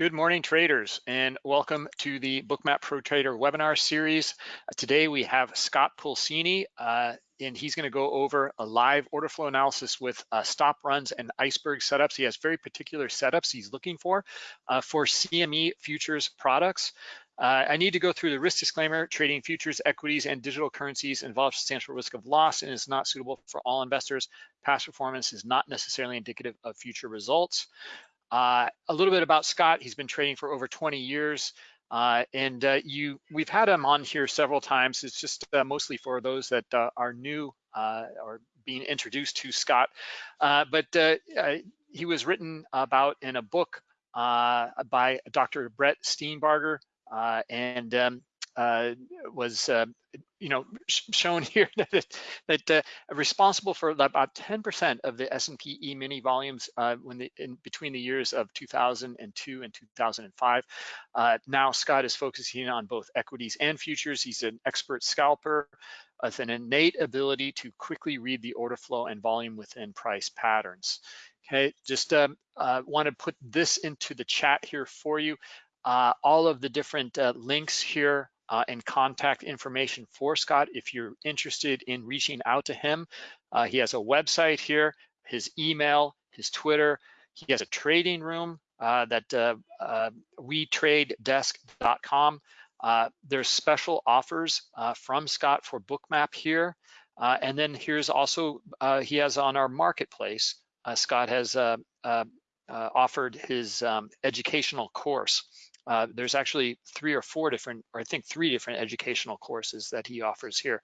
Good morning, traders, and welcome to the Bookmap Pro Trader webinar series. Uh, today we have Scott Pulcini, uh, and he's going to go over a live order flow analysis with uh, stop runs and iceberg setups. He has very particular setups he's looking for uh, for CME futures products. Uh, I need to go through the risk disclaimer. Trading futures, equities, and digital currencies involves substantial risk of loss and is not suitable for all investors. Past performance is not necessarily indicative of future results. Uh, a little bit about Scott. He's been trading for over 20 years. Uh, and uh, you, we've had him on here several times. It's just uh, mostly for those that uh, are new uh, or being introduced to Scott. but he was written about in a book by Dr. Brett Steenbarger, and um, was you know, shown here that that uh, responsible for about 10% of the S&P E-mini volumes uh, when the, in between the years of 2002 and 2005. Uh, now Scott is focusing on both equities and futures. He's an expert scalper with an innate ability to quickly read the order flow and volume within price patterns. Okay, just um, uh, want to put this into the chat here for you. Uh, all of the different uh, links here uh, and contact information for Scott if you're interested in reaching out to him. Uh, he has a website here, his email, his Twitter. He has a trading room uh, that uh, uh, wetradedesk.com. Uh, there's special offers uh, from Scott for Bookmap here. and then here's also, he has on our marketplace, Scott has offered his um, educational course uh, there's actually three or four different, or I think three different educational courses that he offers here.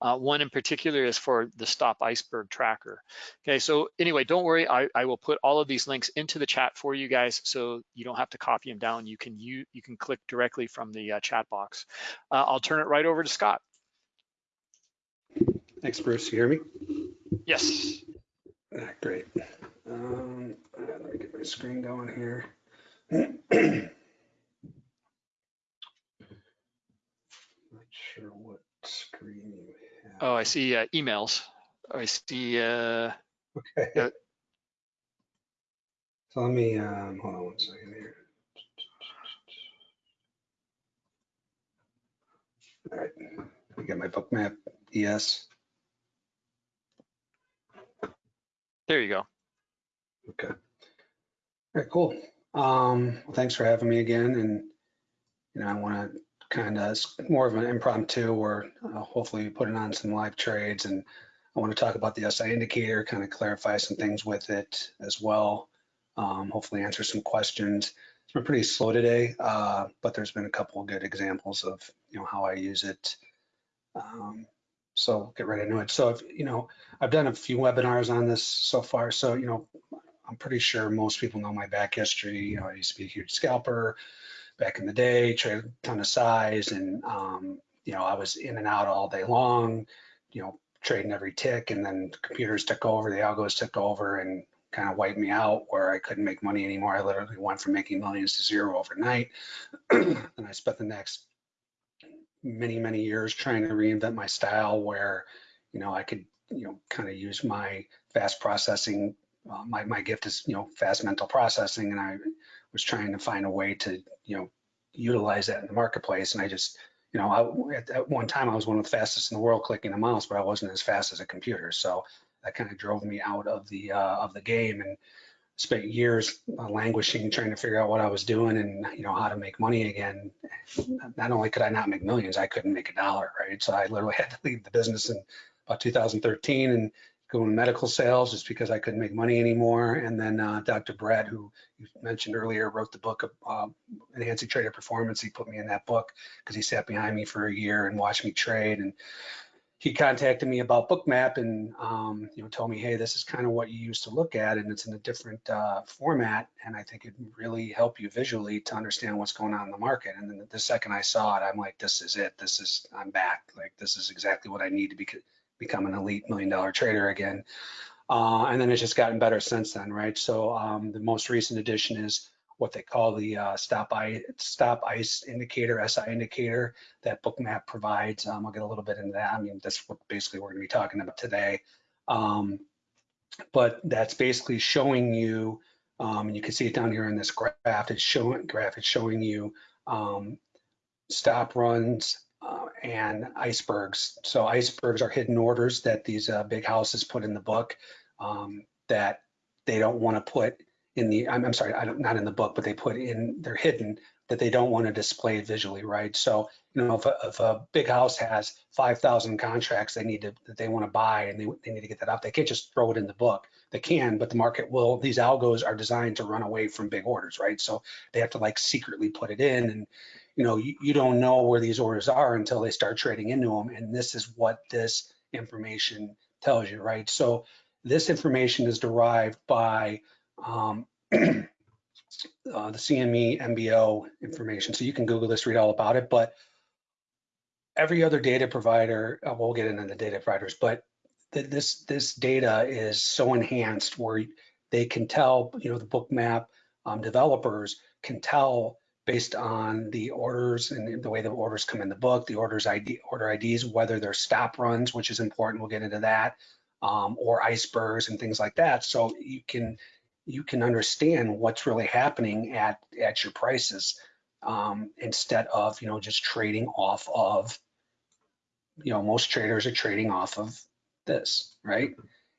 Uh, one in particular is for the Stop Iceberg Tracker. Okay, so anyway, don't worry, I, I, will put all of these links into the chat for you guys so you don't have to copy them down. You can you, you can click directly from the uh, chat box. Uh, I'll turn it right over to Scott. Thanks, Bruce. You hear me? Yes. Ah, great. Um, let me get my screen going here. sure what screen you have. Oh, I see uh, emails. I see. Uh, okay. Uh, so let me um, hold on one second here. All right, I got my Bookmap. Yes. There you go. Okay. All right, cool. Um, well, thanks for having me again. And, you know, I want to kind of more of an impromptu or uh, hopefully putting on some live trades. And I want to talk about the SI indicator, kind of clarify some things with it as well. Um, hopefully answer some questions. It's been pretty slow today, uh, but there's been a couple good examples of you know how I use it. Um, so get right into it. So if you know, I've done a few webinars on this so far. So you know, I'm pretty sure most people know my back history. You know, I used to be a huge scalper back in the day, trade a ton of size, and um, you know I was in and out all day long, you know trading every tick, and then computers took over, the algos took over, and kind of wiped me out where I couldn't make money anymore. I literally went from making millions to zero overnight, and I spent the next many many years trying to reinvent my style where you know I could you know kind of use my fast processing uh, my, my gift is you know fast mental processing and I was trying to find a way to, you know, utilize that in the marketplace. And I just, you know, I, at, at one time I was one of the fastest in the world clicking a mouse, but I wasn't as fast as a computer. So that kind of drove me out of the uh, of the game and spent years uh, languishing trying to figure out what I was doing and you know how to make money again. Not only could I not make millions, I couldn't make a dollar, right? So I literally had to leave the business in about 2013 and go in medical sales just because I couldn't make money anymore. And then uh, Dr. Brett, who you mentioned earlier, wrote the book of uh, Enhancing Trader Performance. He put me in that book because he sat behind me for a year and watched me trade. And he contacted me about Bookmap and um, you know told me, hey, this is kind of what you used to look at, and it's in a different uh, format, and I think it really help you visually to understand what's going on in the market. And then the second I saw it, I'm like, this is it. This is I'm back. Like this is exactly what I need to be become an elite million dollar trader again. Uh, and then it's just gotten better since then, right? So um, the most recent addition is what they call the uh, stop, ice, stop ice indicator, SI indicator that Bookmap provides. Um, I'll get a little bit into that. I mean, that's what basically we're going to be talking about today. Um, but that's basically showing you Um, and you can see it down here in this graph. It's showing graph. It's showing you um, stop runs uh, and icebergs. So icebergs are hidden orders that these uh, big houses put in the book um, that they don't want to put in the. I'm, I'm sorry, not in the book, but they put in. They're hidden that they don't want to display visually, right? So you know, if a, if a big house has 5,000 contracts they need to that they want to buy and they, they need to get that out, they can't just throw it in the book. They can, but the market will. These algos are designed to run away from big orders, right? So they have to like secretly put it in, and you know, you, you don't know where these orders are until they start trading into them, and this is what this information tells you, right? So this information is derived by um, uh, the CME MBO information. So you can Google this, read all about it, but every other data provider, uh, we'll get into the data providers, but th this this data is so enhanced where they can tell, you know, the bookmap um, developers can tell based on the orders and the way the orders come in the book, the orders ID, order IDs, whether they're stop runs, which is important. We'll get into that, um, or icebergs and things like that. So you can you can understand what's really happening at at your prices um, instead of you know just trading off of you know most traders are trading off of this right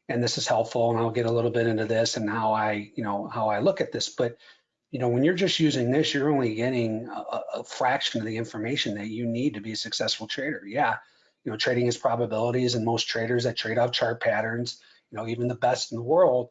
and this is helpful and I'll get a little bit into this and how I you know how I look at this but you know when you're just using this you're only getting a, a fraction of the information that you need to be a successful trader yeah you know trading is probabilities and most traders that trade off chart patterns you know even the best in the world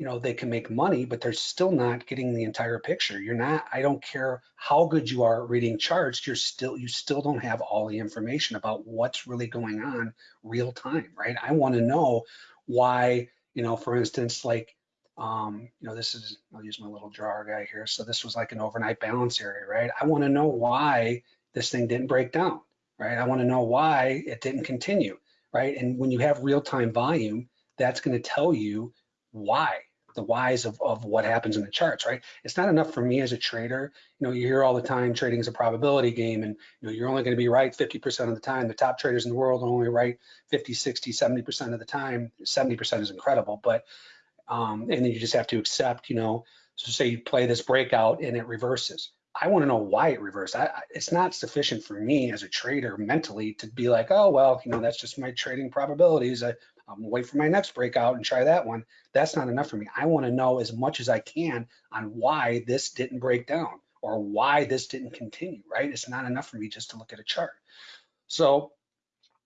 you know, they can make money, but they're still not getting the entire picture. You're not, I don't care how good you are at reading charts, you're still, you still don't have all the information about what's really going on real time, right? I want to know why, you know, for instance, like, um, you know, this is, I'll use my little jar guy here. So this was like an overnight balance area, right? I want to know why this thing didn't break down, right? I want to know why it didn't continue, right? And when you have real time volume, that's going to tell you why the whys of, of what happens in the charts, right? It's not enough for me as a trader. You know, you hear all the time trading is a probability game and you know, you're only going to be right 50% of the time. The top traders in the world are only right 50, 60, 70% of the time. 70% is incredible, but um, and then you just have to accept, you know, so say you play this breakout and it reverses. I want to know why it reversed. I, it's not sufficient for me as a trader mentally to be like, oh, well, you know, that's just my trading probabilities. I, I'm wait for my next breakout and try that one. That's not enough for me. I want to know as much as I can on why this didn't break down or why this didn't continue, right? It's not enough for me just to look at a chart. So,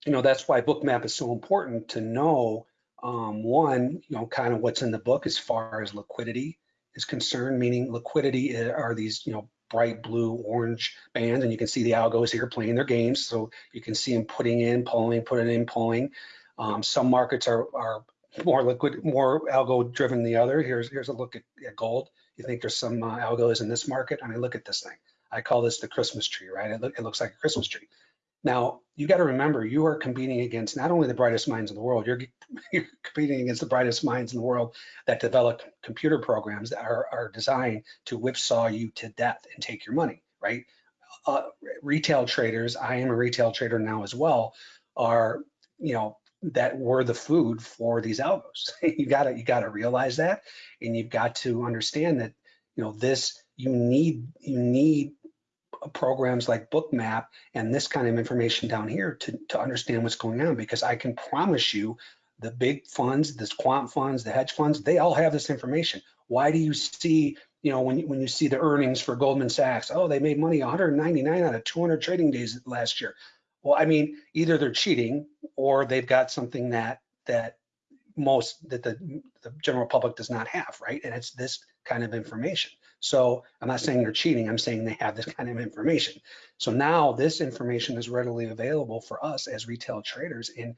you know, that's why Bookmap is so important to know, um, one, you know, kind of what's in the book as far as liquidity is concerned, meaning liquidity are these, you know, bright blue orange bands and you can see the algos here playing their games so you can see them putting in pulling putting in pulling um, some markets are, are more liquid, more algo driven than the other. Here's, here's a look at, at gold. You think there's some uh, algos in this market? I mean, look at this thing. I call this the Christmas tree, right? It, look, it looks like a Christmas tree. Now, you got to remember, you are competing against not only the brightest minds in the world, you're, you're, competing against the brightest minds in the world that develop computer programs that are, are designed to whipsaw you to death and take your money, right? Uh, retail traders, I am a retail trader now as well, are, you know, that were the food for these algos. you gotta you gotta realize that, and you've got to understand that you know this you need you need programs like Bookmap and this kind of information down here to to understand what's going on because I can promise you the big funds, the quant funds, the hedge funds, they all have this information. Why do you see, you know, when, when you see the earnings for Goldman Sachs, oh, they made money 199 out of 200 trading days last year. Well, I mean, either they're cheating or they've got something that that most that the, the general public does not have, right? And it's this kind of information. So I'm not saying they're cheating, I'm saying they have this kind of information. So now this information is readily available for us as retail traders. And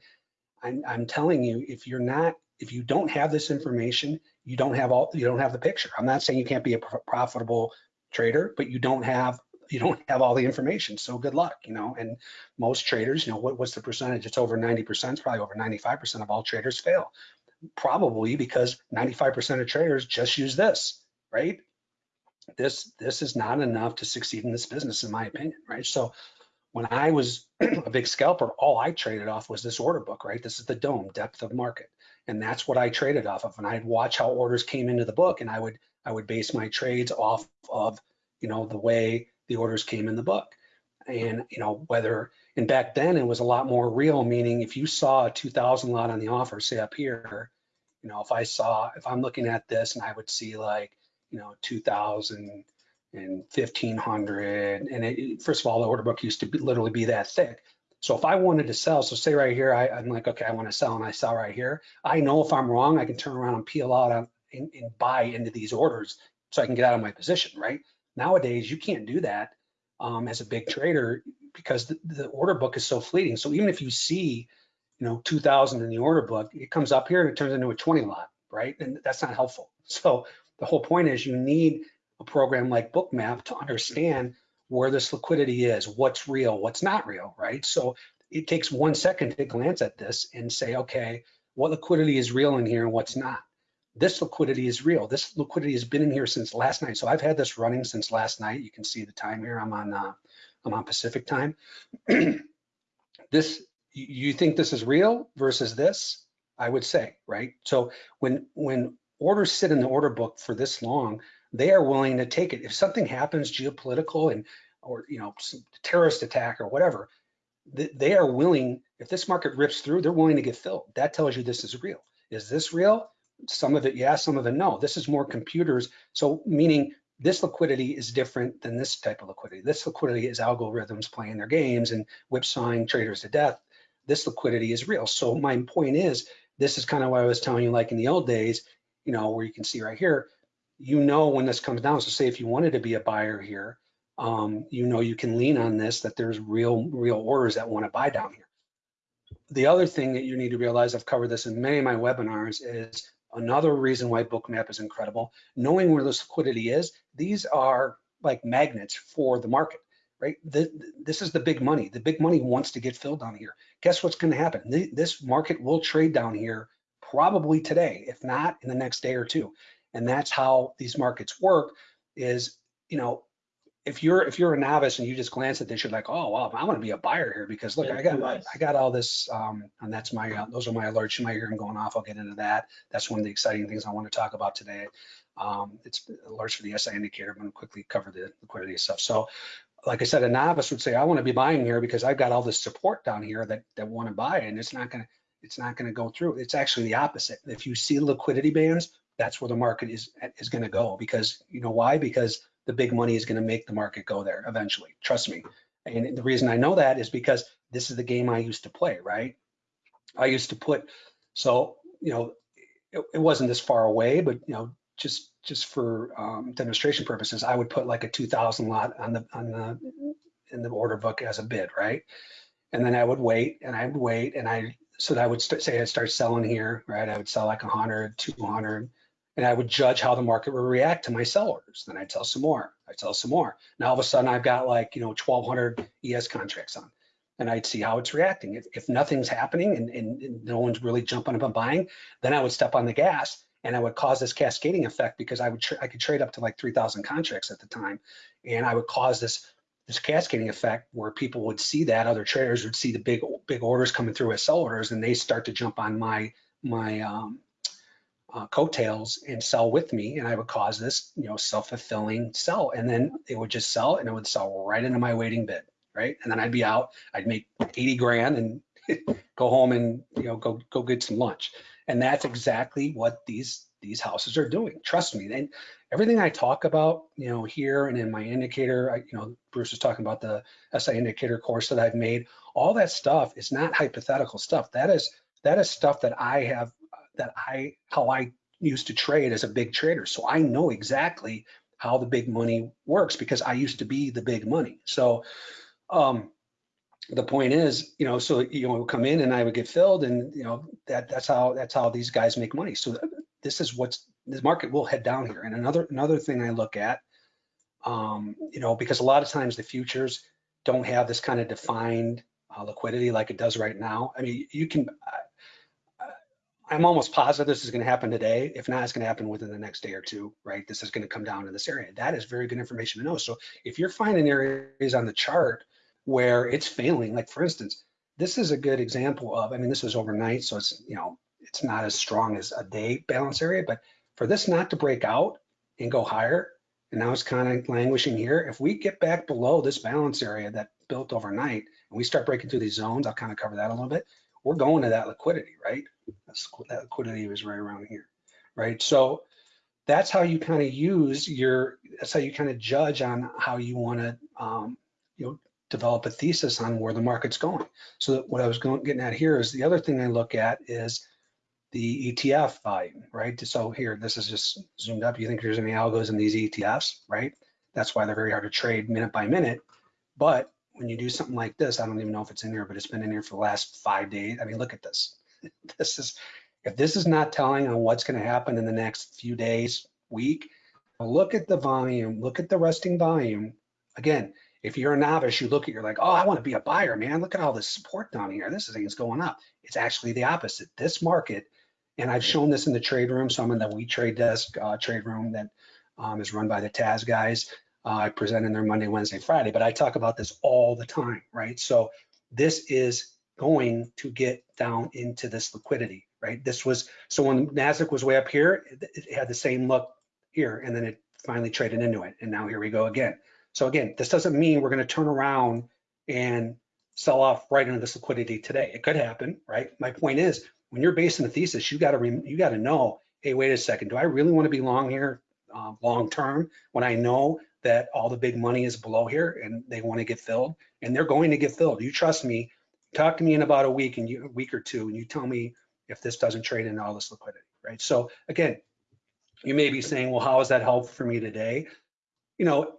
I'm, I'm telling you, if you're not, if you don't have this information, you don't have all, you don't have the picture. I'm not saying you can't be a profitable trader, but you don't have you don't have all the information. So good luck, you know. And most traders, you know, what, what's the percentage? It's over 90%, it's probably over 95% of all traders fail. Probably because 95% of traders just use this, right? This this is not enough to succeed in this business, in my opinion, right? So when I was a big scalper, all I traded off was this order book, right? This is the dome, depth of market. And that's what I traded off of. And I'd watch how orders came into the book and I would, I would base my trades off of, you know, the way the orders came in the book. And, you know, whether, and back then it was a lot more real, meaning if you saw a 2000 lot on the offer, say up here, you know, if I saw, if I'm looking at this and I would see like, you know, 2000 and 1500, and it, first of all, the order book used to be, literally be that thick. So if I wanted to sell, so say right here, I, am like, okay, I want to sell and I sell right here. I know if I'm wrong, I can turn around and peel out on, and, and buy into these orders so I can get out of my position, right? Nowadays, you can't do that um, as a big trader because the, the, order book is so fleeting. So even if you see, you know, 2000 in the order book, it comes up here and it turns into a 20 lot, right? And that's not helpful. So the whole point is you need a program like Bookmap to understand where this liquidity is, what's real, what's not real, right? So it takes one second to glance at this and say, okay, what liquidity is real in here and what's not? This liquidity is real. This liquidity has been in here since last night. So I've had this running since last night. You can see the time here. I'm on uh, I'm on Pacific time. this you think this is real versus this? I would say, right? So when when orders sit in the order book for this long, they are willing to take it. If something happens geopolitical and or you know terrorist attack or whatever, they are willing. If this market rips through, they're willing to get filled. That tells you this is real. Is this real? Some of it, yeah. Some of it, no. This is more computers. So meaning this liquidity is different than this type of liquidity. This liquidity is algorithms playing their games and whipsawing traders to death. This liquidity is real. So my point is, this is kind of what I was telling you, like in the old days, you know, where you can see right here, you know when this comes down. So say if you wanted to be a buyer here, um, you know you can lean on this, that there's real, real orders that want to buy down here. The other thing that you need to realize, I've covered this in many of my webinars, is another reason why Bookmap is incredible. Knowing where this liquidity is, these are like magnets for the market, right? The, this is the big money. The big money wants to get filled down here. Guess what's going to happen? This market will trade down here probably today, if not in the next day or two. And that's how these markets work is, you know, if you're if you're a novice and you just glance at this, you're like, oh wow, I'm gonna be a buyer here because look, I got. I got all this, um, and that's my uh, those are my alerts. You might hear them going off. I'll get into that. That's one of the exciting things I want to talk about today. Um, it's alerts for the SI indicator. I'm gonna quickly cover the liquidity stuff. So, like I said, a novice would say, I want to be buying here because I've got all this support down here that that want to buy, and it's not gonna it's not gonna go through. It's actually the opposite. If you see liquidity bands, that's where the market is is going to go because you know why? Because the big money is going to make the market go there eventually. Trust me. And the reason I know that is because this is the game I used to play, right? I used to put so you know it, it wasn't this far away, but you know just just for um, demonstration purposes, I would put like a 2,000 lot on the on the in the order book as a bid, right? And then I would wait and I would wait and I so that I would st- say I'd start selling here, right? I would sell like 100, 200, and I would judge how the market would react to my sell orders. Then I'd sell some more. I'd sell some more. Now all of a sudden I've got like, you know, 1200 ES contracts on and I'd see how it's reacting. If, if nothing's happening and, and, and, no one's really jumping up and buying, then I would step on the gas and I would cause this cascading effect because I would I could trade up to like 3,000 contracts at the time, and I would cause this this cascading effect where people would see that other traders would see the big big orders coming through as sell orders, and they start to jump on my my um, uh, coattails and sell with me, and I would cause this, you know, self-fulfilling sell, and then it would just sell, and it would sell right into my waiting bid, right? And then I'd be out, I'd make 80 grand and go home and you know go go get some lunch, and that's exactly what these these houses are doing. Trust me, and everything I talk about, you know, here and in my indicator, I, you know, Bruce was talking about the SI indicator course that I've made. All that stuff is not hypothetical stuff. That is that is stuff that I have that I how I used to trade as a big trader. So I know exactly how the big money works because I used to be the big money. So um, the point is, you know, so you know, come in and I would get filled, and you know that that's how that's how these guys make money. So this is what's the market will head down here. And another another thing I look at, um, you know, because a lot of times the futures don't have this kind of defined uh, liquidity like it does right now. I mean, you can. I'm almost positive this is going to happen today. If not, it's going to happen within the next day or two, right? This is going to come down to this area. That is very good information to know. So if you're finding areas on the chart where it's failing, like for instance, this is a good example of, I mean, this was overnight, so it's, you know, it's not as strong as a day balance area, but for this not to break out and go higher, and now it's kind of languishing here, if we get back below this balance area that built overnight and we start breaking through these zones, I'll kind of cover that a little bit, we're going to that liquidity, right? That's, that liquidity was right around here, right? So that's how you kind of use your, that's how you kind of judge on how you want to, um, you know, develop a thesis on where the market's going. So what I was going, getting at here is the other thing I look at is the ETF volume, right? So here, this is just zoomed up. You think there's any algos in these ETFs, right? That's why they're very hard to trade minute by minute. But when you do something like this, I don't even know if it's in here, but it's been in here for the last five days. I mean, look at this. This is, if this is not telling on what's going to happen in the next few days, week, look at the volume, look at the resting volume. Again, if you're a novice, you look at, you're like, oh, I want to be a buyer, man. Look at all this support down here. This thing is going up. It's actually the opposite. This market, and I've shown this in the trade room. So I'm in the We Trade Desk uh, trade room that um, is run by the Taz guys. Uh, I present in there Monday, Wednesday, Friday, but I talk about this all the time, right? So this is going to get down into this liquidity, right? This was, so when NASDAQ was way up here, it, it had the same look here, and then it finally traded into it. And now here we go again. So again, this doesn't mean we're going to turn around and sell off right into this liquidity today. It could happen, right? My point is, when you're basing a thesis, you got to you got to know, hey, wait a second, do I really want to be long here, uh, long term, when I know that all the big money is below here and they want to get filled, and they're going to get filled. You trust me. Talk to me in about a week and you, a week or two, and you tell me if this doesn't trade into all this liquidity, right? So again, you may be saying, well, how is that helpful for me today? You know,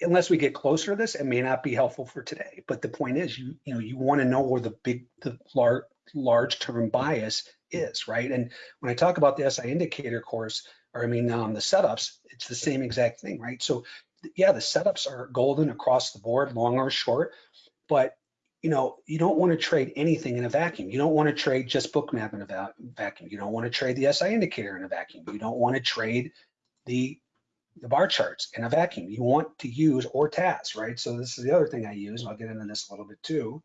unless we get closer to this, it may not be helpful for today. But the point is, you you know, you want to know where the big, the large, large term bias is, right? And when I talk about the SI indicator course, or I mean um, the setups, it's the same exact thing, right? So yeah, the setups are golden across the board, long or short, but you know, you don't want to trade anything in a vacuum. You don't want to trade just bookmap in a va vacuum. You don't want to trade the SI indicator in a vacuum. You don't want to trade the the bar charts in a vacuum. You want to use or TAS, right? So this is the other thing I use. and I'll get into this a little bit too.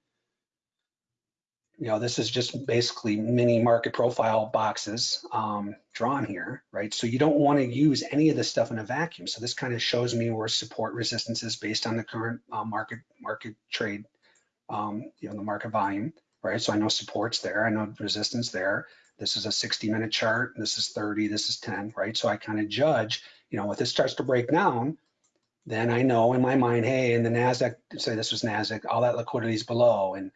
You know, this is just basically mini market profile boxes um, drawn here, right? So you don't want to use any of this stuff in a vacuum. So this kind of shows me where support resistance is based on the current uh, market market trade, um, you know, the market volume, right? So I know support's there, I know resistance there. This is a 60 minute chart. This is 30, this is 10, right? So I kind of judge you know, if this starts to break down, then I know in my mind, hey, in the NASDAQ, say this was NASDAQ, all that liquidity is below. And,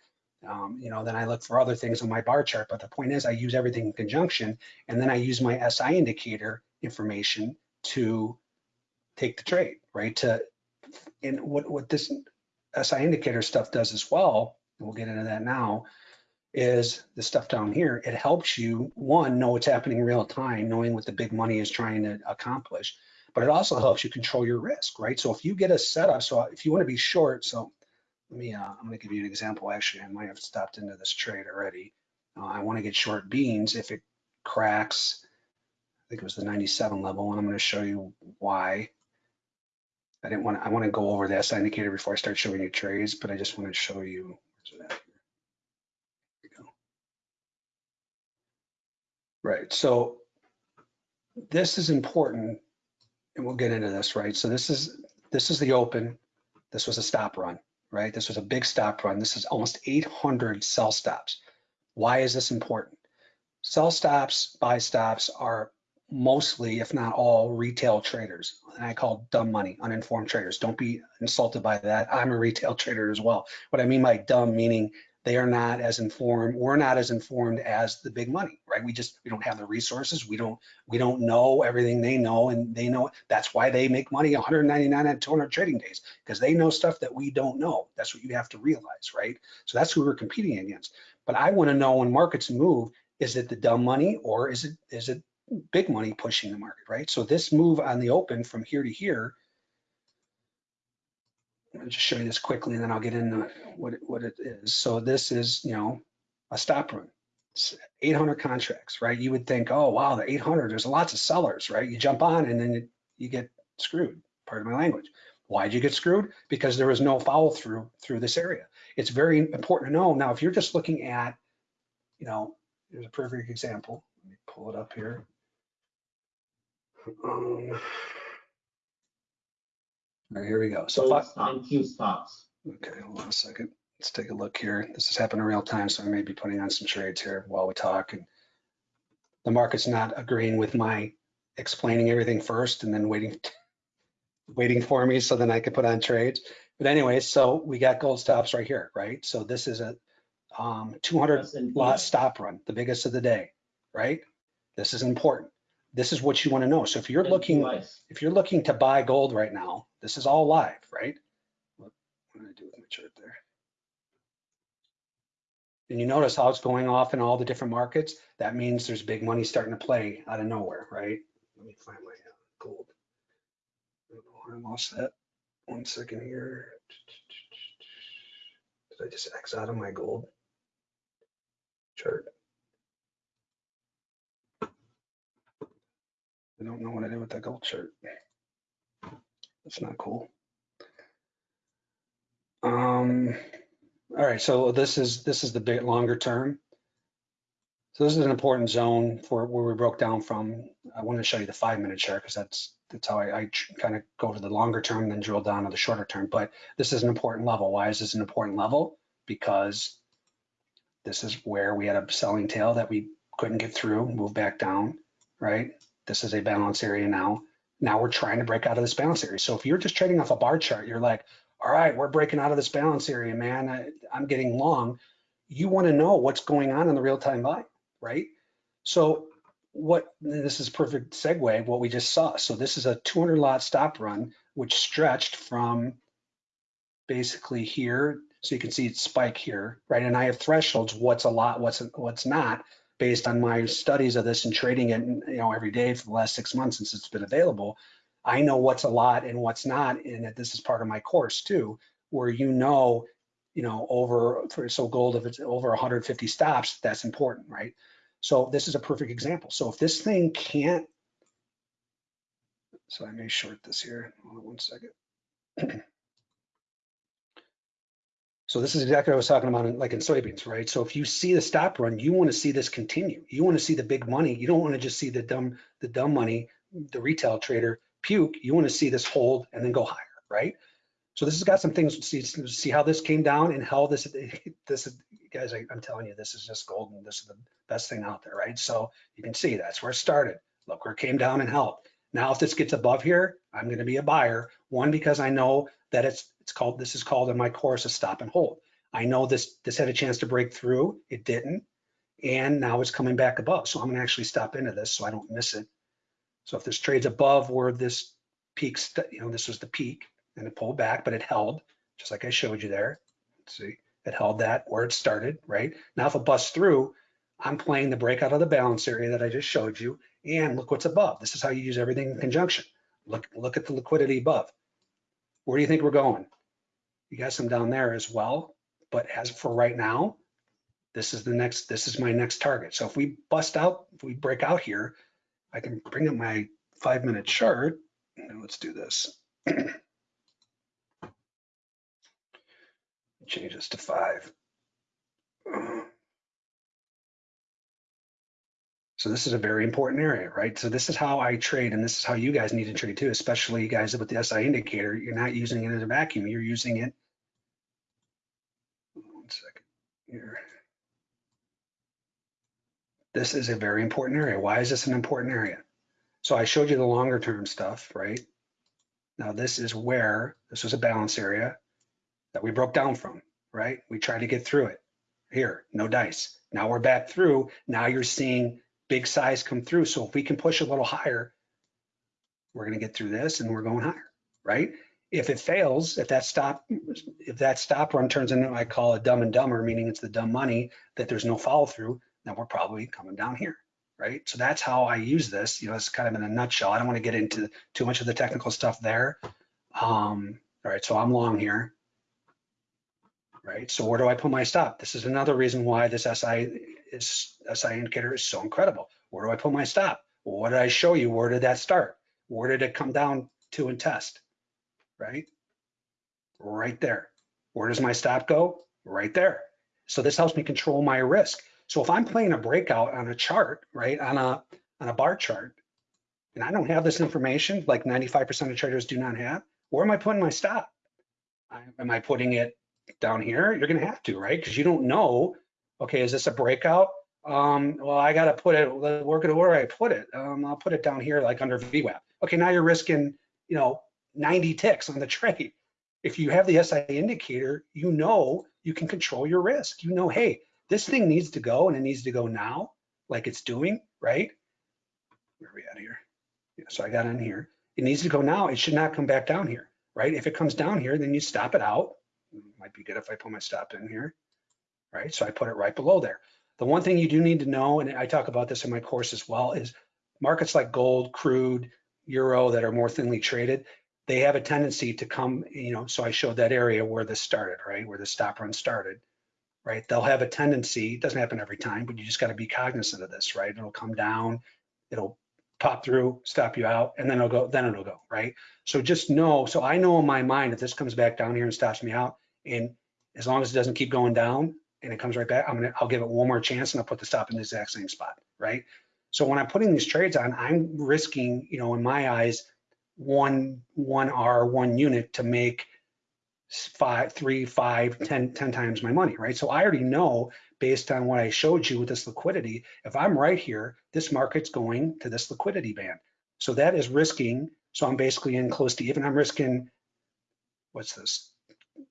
um, you know, then I look for other things on my bar chart. But the point is I use everything in conjunction. And then I use my SI indicator information to take the trade, right? To, and what, what this SI indicator stuff does as well, and we'll get into that now, is the stuff down here. It helps you, one, know what's happening in real time, knowing what the big money is trying to accomplish, but it also helps you control your risk, right? So if you get a setup, so if you want to be short, so let me, uh, I'm going to give you an example. Actually, I might have stopped into this trade already. Uh, I want to get short beans. If it cracks, I think it was the 97 level, and I'm going to show you why. I didn't want to, I want to go over the SI indicator before I start showing you trades, but I just want to show you, Right. So this is important, and we'll get into this, right? So this is this is the open. This was a stop run, right? This was a big stop run. This is almost 800 sell stops. Why is this important? Sell stops, buy stops are mostly, if not all, retail traders. And I call dumb money, uninformed traders. Don't be insulted by that. I'm a retail trader as well. What I mean by dumb meaning they are not as informed we're not as informed as the big money right? We just we don't have the resources. We don't we don't know everything they know and they know that's why they make money 199 and 200 trading days because they know stuff that we don't know. That's what you have to realize right? So that's who we're competing against. But i want to know when markets move is it the dumb money or is it is it big money pushing the market right? So this move on the open from here to here I'll just show you this quickly and then I'll get into what it, what it is. So this is, you know, a stop run. It's 800 contracts, right? You would think, oh, wow, the 800, there's lots of sellers, right? You jump on and then you, you get screwed, part of my language. Why'd you get screwed? Because there was no follow through through this area. It's very important to know. Now, if you're just looking at, you know, here's a perfect example. Let me pull it up here. Um, all right, here we go. So, So it's on Q stops. okay, hold on a second. Let's take a look here. This has happened in real time, so I may be putting on some trades here while we talk. And the market's not agreeing with my explaining everything first and then waiting, waiting for me so then I can put on trades. But anyways, so we got gold stops right here, right? So this is a um, 200 S&P. lot stop run, the biggest of the day, right? This is important. This is what you want to know. So if you're looking, if you're looking to buy gold right now, this is all live, right? What what did I do with my chart there? And you notice how it's going off in all the different markets? That means there's big money starting to play out of nowhere, right? Let me find my uh, gold. I lost that. One second here. Did I just X out of my gold chart? I don't know what I did with that gold chart. That's not cool. Um, all right, so this is, this is the bit longer term. So this is an important zone for where we broke down from. I wanted to show you the five minute chart because that's, that's how I, I kind of go to the longer term then drill down to the shorter term. But this is an important level. Why is this an important level? Because this is where we had a selling tail that we couldn't get through, move back down, right? This is a balance area now. Now we're trying to break out of this balance area. So if you're just trading off a bar chart, you're like, all right, we're breaking out of this balance area, man. I, I'm getting long. You want to know what's going on in the real time volume, right? So what this is perfect segue what we just saw. So this is a 200 lot stop run, which stretched from basically here. So you can see it spike here, right? And I have thresholds, what's a lot, what's what's not, based on my studies of this and trading it, you know, every day for the last six months since it's been available. I know what's a lot and what's not, and that this is part of my course too, where you know, you know, over for so gold if it's over 150 stops, that's important, right? So this is a perfect example. So if this thing can't, so I may short this here. Hold on one second. So this is exactly what I was talking about, in, like in soybeans, right? So if you see the stop run, you want to see this continue. You want to see the big money. You don't want to just see the dumb, the dumb money, the retail trader puke. You want to see this hold and then go higher, right? So this has got some things. See, see how this came down and how this, this is, guys. I, I'm telling you, this is just golden. This is the best thing out there, right? So you can see that's where it started. Look where it came down and held. Now, if this gets above here, I'm going to be a buyer. One because I know that it's it's called this is called in my course a stop and hold. I know this this had a chance to break through. It didn't, and now it's coming back above. So I'm going to actually stop into this so I don't miss it. So if this trades above where this peak, you know, this was the peak and it pulled back, but it held just like I showed you there. Let's see, it held that where it started, right? Now if it busts through, I'm playing the breakout of the balance area that I just showed you, and look what's above. This is how you use everything in conjunction. Look, look at the liquidity above. Where do you think we're going? You got some down there as well, but as for right now, this is the next, this is my next target. So if we bust out, if we break out here, I can bring up my five minute chart. And let's do this. Change this to five. So this is a very important area, right? So this is how I trade, and this is how you guys need to trade too, especially you guys with the SI indicator. You're not using it as a vacuum. You're using it. One second here. This is a very important area. Why is this an important area? So I showed you the longer term stuff, right? Now this is where this was a balance area that we broke down from, right? We tried to get through it. Here, no dice. Now we're back through. Now you're seeing big size come through. So if we can push a little higher, we're going to get through this and we're going higher, right? If it fails, if that stop, if that stop run turns into I call a dumb and dumber, meaning it's the dumb money that there's no follow through, then we're probably coming down here, right? So that's how I use this. You know, it's kind of in a nutshell. I don't want to get into too much of the technical stuff there. Um, all right, so I'm long here, right? So where do I put my stop? This is another reason why this SI is SI indicator is so incredible. Where do I put my stop? What did I show you? Where did that start? Where did it come down to and test? Right? Right there. Where does my stop go? Right there. So this helps me control my risk. So if I'm playing a breakout on a chart, right, on a on a bar chart, and I don't have this information, like 95% of traders do not have, where am I putting my stop? I, am I putting it down here? You're gonna have to, right? Because you don't know, okay, is this a breakout? Um, well, I gotta put it, where, where do I put it? Um, I'll put it down here like under VWAP. Okay, now you're risking, you know, 90 ticks on the trade. If you have the SI indicator, you know you can control your risk. You know, hey, this thing needs to go and it needs to go now, like it's doing, right? Where are we at here? Yeah, so I got in here. It needs to go now. It should not come back down here, right? If it comes down here, then you stop it out. Might be good if I put my stop in here, right? So I put it right below there. The one thing you do need to know, and I talk about this in my course as well, is markets like gold, crude, euro that are more thinly traded, they have a tendency to come, you know, so I showed that area where this started, right? Where the stop run started, right? They'll have a tendency, it doesn't happen every time, but you just got to be cognizant of this, right? It'll come down, it'll pop through, stop you out, and then it'll go, then it'll go, right? So just know, so I know in my mind if this comes back down here and stops me out, and as long as it doesn't keep going down and it comes right back, I'm gonna, I'll give it one more chance and I'll put the stop in the exact same spot, right? So when I'm putting these trades on, I'm risking, you know, in my eyes, one one R, one unit to make five, three, five, ten, ten times my money, right? So I already know based on what I showed you with this liquidity, if I'm right here, this market's going to this liquidity band. So that is risking. So I'm basically in close to even. I'm risking, what's this? Let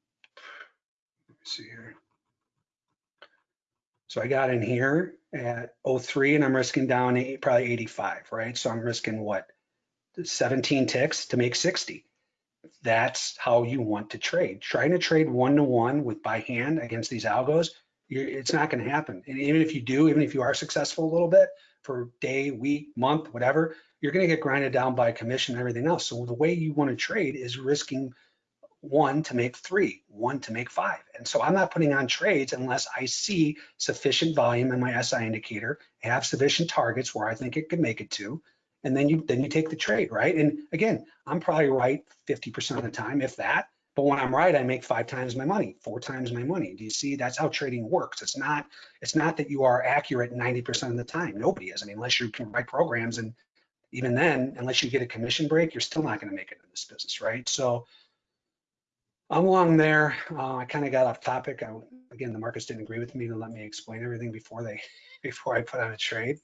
me see here. So I got in here at 03 and I'm risking down eight, probably 85, right? So I'm risking what? 17 ticks to make 60. That's how you want to trade. Trying to trade one to one with by hand against these algos, it's not going to happen. And even if you do, even if you are successful a little bit for day, week, month, whatever, you're going to get grinded down by commission and everything else. So the way you want to trade is risking one to make three, one to make five. And so I'm not putting on trades unless I see sufficient volume in my SI indicator, have sufficient targets where I think it could make it to, and then you then you take the trade, right? And again, I'm probably right 50% of the time, if that. But when I'm right, I make five times my money, four times my money. Do you see? That's how trading works. It's not it's not that you are accurate 90% of the time. Nobody is. I mean, unless you can write programs, and even then, unless you get a commission break, you're still not going to make it in this business, right? So I'm along there. Uh, I kind of got off topic. I, again, the markets didn't agree with me to let me explain everything before they before I put on a trade.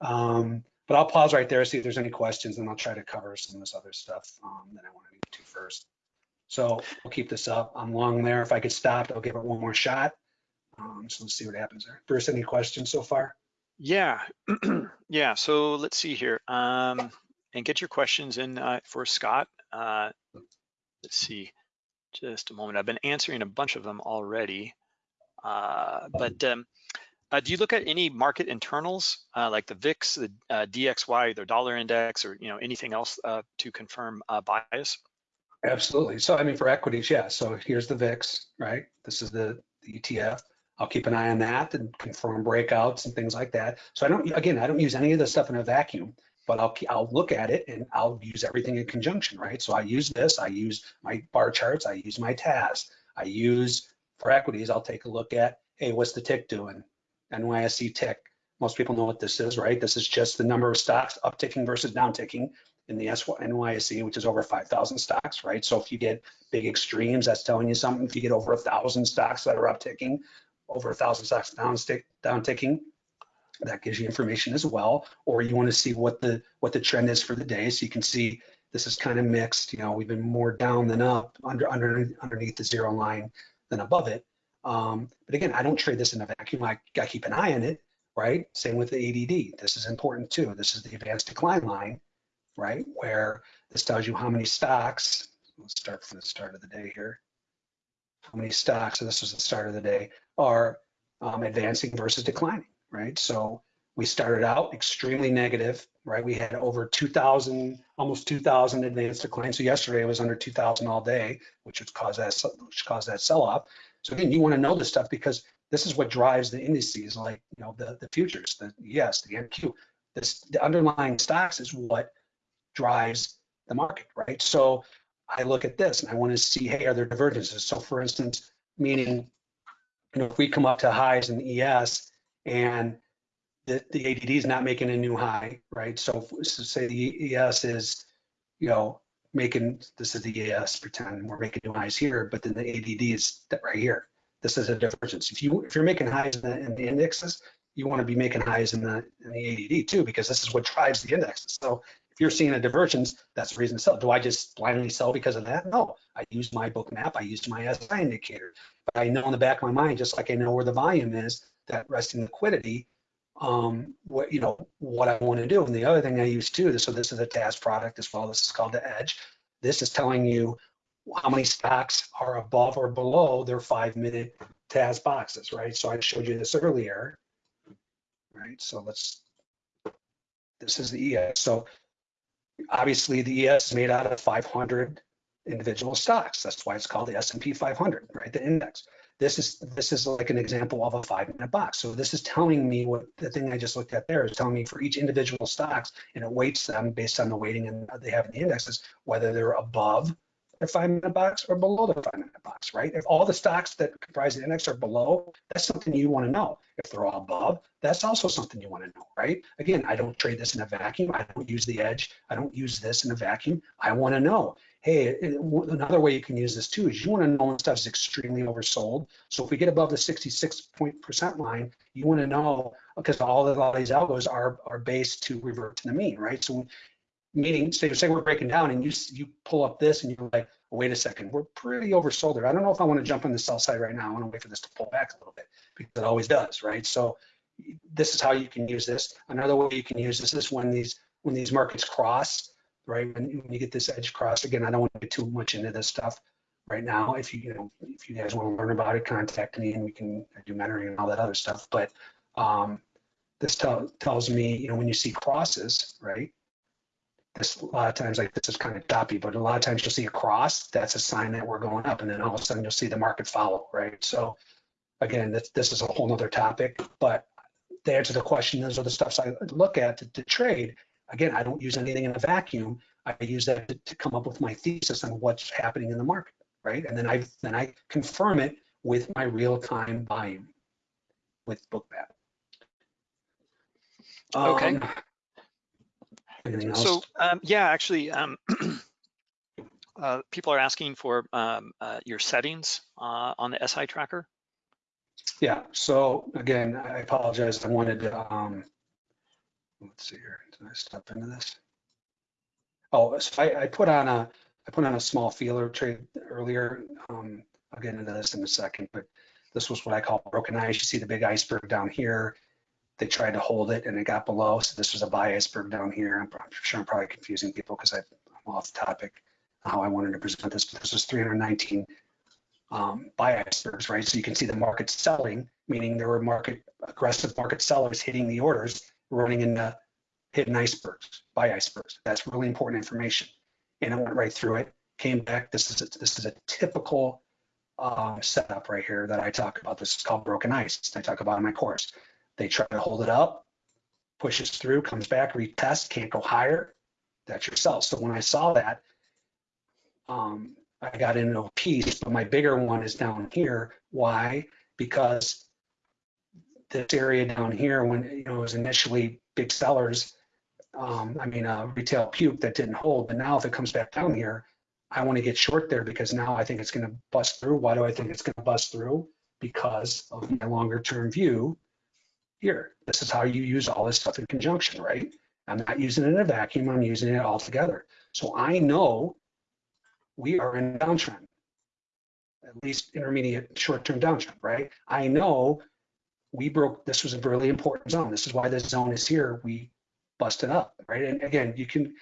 Um, but I'll pause right there, see if there's any questions, and I'll try to cover some of this other stuff um, that I want to get to first. So we'll keep this up. I'm long there. If I could stop, I'll give it one more shot. Um, so let's see what happens there. Bruce, any questions so far? Yeah, yeah. So let's see here. Um, and get your questions in uh, for Scott. Uh, let's see, just a moment. I've been answering a bunch of them already. Uh, but um, uh, do you look at any market internals uh, like the VIX, the uh, DXY, the dollar index, or you know anything else uh, to confirm uh, bias? Absolutely. So I mean, for equities, yeah. So here's the VIX, right? This is the, the ETF. I'll keep an eye on that and confirm breakouts and things like that. So I don't, again, I don't use any of this stuff in a vacuum, but I'll I'll look at it and I'll use everything in conjunction, right? So I use this, I use my bar charts, I use my TAS, I use for equities. I'll take a look at, hey, what's the tick doing? NYSE tick. Most people know what this is, right? This is just the number of stocks upticking versus downticking in the NYSE, which is over 5,000 stocks, right? So if you get big extremes, that's telling you something. If you get over a thousand stocks that are upticking, over a thousand stocks down downticking, that gives you information as well. Or you want to see what the what the trend is for the day, so you can see this is kind of mixed. You know, we've been more down than up, under under underneath the zero line than above it. Um, but again, I don't trade this in a vacuum. I got to keep an eye on it, right? Same with the ADD. This is important too. This is the advanced decline line, right? Where this tells you how many stocks, let's start from the start of the day here. How many stocks, so this was the start of the day, are um, advancing versus declining, right? So we started out extremely negative, right? We had over 2,000, almost 2,000 advanced decline. So yesterday it was under 2,000 all day, which would cause that, which caused that sell-off. So again, you want to know this stuff because this is what drives the indices, like you know the the futures, the ES, the NQ. This the underlying stocks is what drives the market, right? So I look at this and I want to see, hey, are there divergences? So for instance, meaning, you know, if we come up to highs in the ES and the, the ADD is not making a new high, right? So, so say the ES is, you know, making, this is the ES, pretend we're making new highs here, but then the ADD is right here. This is a divergence. If you, if you're making highs in the, in the indexes, you want to be making highs in the, in the ADD too, because this is what drives the indexes. So if you're seeing a divergence, that's the reason to sell. Do I just blindly sell because of that? No, I use my Bookmap, I use my SI indicator, but I know in the back of my mind, just like I know where the volume is, that resting liquidity, um, what, you know, what I want to do. And the other thing I use too, so this is a TAS product as well. This is called the Edge. This is telling you how many stocks are above or below their five minute TAS boxes, right? So I showed you this earlier, right? So let's, this is the ES. So obviously the ES is made out of 500 individual stocks. That's why it's called the S&P 500, right? The index. This is this is like an example of a five minute box. So this is telling me what the thing I just looked at there is telling me for each individual stocks, and it weights them based on the weighting and they have in the indexes, whether they're above their five minute box or below the five minute box, right? If all the stocks that comprise the index are below, that's something you want to know. If they're all above, that's also something you want to know, right? Again, I don't trade this in a vacuum. I don't use the edge. I don't use this in a vacuum. I want to know hey, eh, another way you can use this too is you want to know when stuff is extremely oversold. So if we get above the 66 point percent line, you want to know because all of all these algos are are based to revert to the mean, right? So meaning, say, say we're breaking down and you you pull up this and you're like, wait a second, we're pretty oversold. I don't know if I want to jump on the sell side right now. I want to wait for this to pull back a little bit because it always does, right? So this is how you can use this. Another way you can use this is when these when these markets cross right? When, when you get this edge cross, again, I don't want to get too much into this stuff right now. If you, you know, if you guys want to learn about it, contact me and we can do mentoring and all that other stuff. But um, this tell, tells me, you know, when you see crosses, right? This a lot of times, like this is kind of choppy, but a lot of times you'll see a cross. That's a sign that we're going up, and then all of a sudden you'll see the market follow, right? So again, this this is a whole nother topic. But the answer to the question, those are the stuffs I look at to, to trade again, I don't use anything in a vacuum. I use that to, to come up with my thesis on what's happening in the market, right? And then I then I confirm it with my real-time volume with Bookmap. Okay. Um, anything else? So um, yeah, actually, um, uh, people are asking for um, uh, your settings uh, on the SI tracker. Yeah, so again, I apologize. I wanted to, um, let's see here, did I step into this? Oh, so I, I put on a, I put on a small feeler trade earlier. Um, I'll get into this in a second, but this was what I call broken ice. You see the big iceberg down here. They tried to hold it and it got below. So this was a buy iceberg down here. I'm, I'm sure I'm probably confusing people because I'm off topic how I wanted to present this, but this was 319 um, buy icebergs, right? So you can see the market selling, meaning there were market aggressive market sellers hitting the orders, running into hidden icebergs, buy icebergs. That's really important information. And I went right through it, came back. This is a, this is a typical um, setup right here that I talk about. This is called broken ice. I talk about in my course. They try to hold it up, pushes through, comes back, retest, can't go higher. That's your sell. So when I saw that, um, I got into a piece, but my bigger one is down here. Why? Because this area down here, when you know it was initially big sellers, um, I mean a retail puke that didn't hold, but now if it comes back down here, I want to get short there because now I think it's going to bust through. Why do I think it's going to bust through? Because of my longer term view here. This is how you use all this stuff in conjunction, right? I'm not using it in a vacuum. I'm using it all together. So I know we are in downtrend, at least intermediate short-term downtrend, right? I know we broke, this was a really important zone. This is why this zone is here. We busted up, right? And again, you can,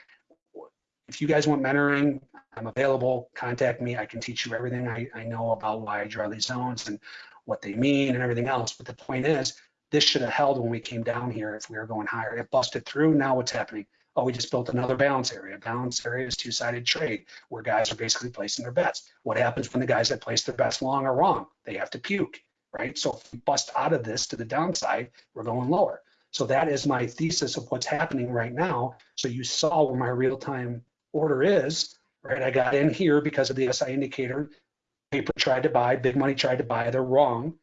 if you guys want mentoring, I'm available, contact me. I can teach you everything I, I know about why I draw these zones and what they mean and everything else. But the point is, this should have held when we came down here if we were going higher. It busted through. Now what's happening? Oh, we just built another balance area. Balance area is two-sided trade where guys are basically placing their bets. What happens when the guys that place their bets long are wrong? They have to puke, right? So if we bust out of this to the downside, we're going lower. So that is my thesis of what's happening right now. So you saw where my real-time order is, right? I got in here because of the SI indicator. Paper tried to buy, big money tried to buy, they're wrong.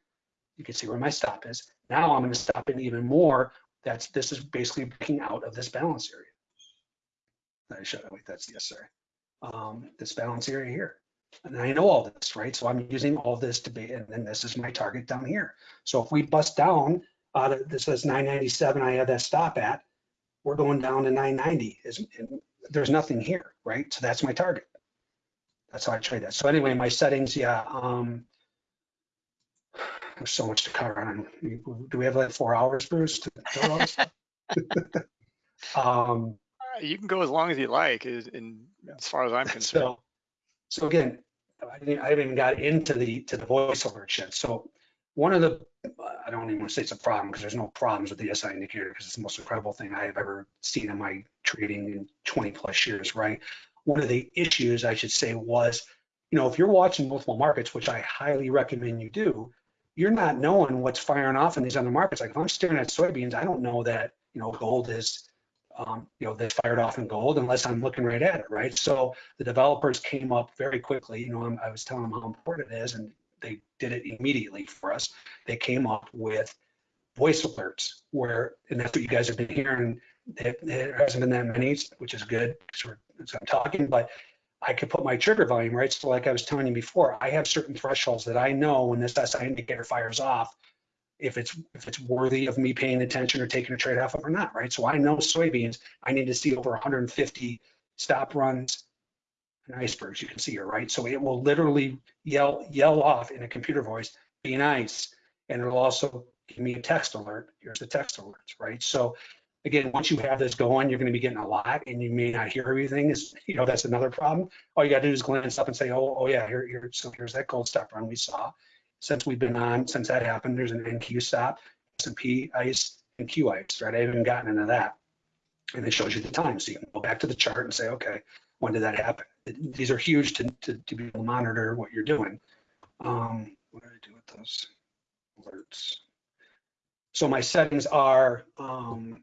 You can see where my stop is. Now I'm going to stop it even more. That's this is basically breaking out of this balance area. I show wait, that's yes, sorry. Um, this balance area here. And I know all this, right? So I'm using all this to be, and then this is my target down here. So if we bust down out of this is 997, I had that stop at, we're going down to 990. Is there's nothing here, right? So that's my target. That's how I trade that. So anyway, my settings, yeah. Um, there's so much to cover on. Do we have like four hours, Bruce? To cover all this um, You can go as long as you like, is- in, as far as I'm concerned. so, so again, I didn't, I haven't even got into the, to the voiceover yet. So one of the, I don't even want to say it's a problem because there's no problems with the SI indicator because it's the most incredible thing I have ever seen in my trading in 20 plus years, right? One of the issues I should say was, you know, if you're watching multiple markets, which I highly recommend you do, you're not knowing what's firing off in these other markets. Like if I'm staring at soybeans, I don't know that, you know, gold is, um, you know, they fired off in gold unless I'm looking right at it, right? So the developers came up very quickly. You know, I'm, I was telling them how important it is, and they did it immediately for us. They came up with voice alerts, where, and that's what you guys have been hearing. It, there hasn't been that many, which is good because I'm talking, but I could put my trigger volume, right? So like I was telling you before, I have certain thresholds that I know when this SI indicator fires off, if it's if it's worthy of me paying attention or taking a trade off of or not, right? So I know soybeans, I need to see over 150 stop runs icebergs, you can see here, right? So it will literally yell yell off in a computer voice, be nice, and it'll also give me a text alert. Here's the text alerts, right? So again, once you have this going, you're going to be getting a lot, and you may not hear everything. Is you know that's another problem. All you got to do is glance up and say, oh, oh yeah, here, here, so here's that gold stop run we saw. Since we've been on, since that happened, there's an NQ stop, S&P ICE, and Q ICE, right? I haven't gotten into that, and it shows you the time, so you can go back to the chart and say, okay, when did that happen? These are huge to to, to be able to monitor what you're doing. Um, what did I do with those alerts? So my settings are um,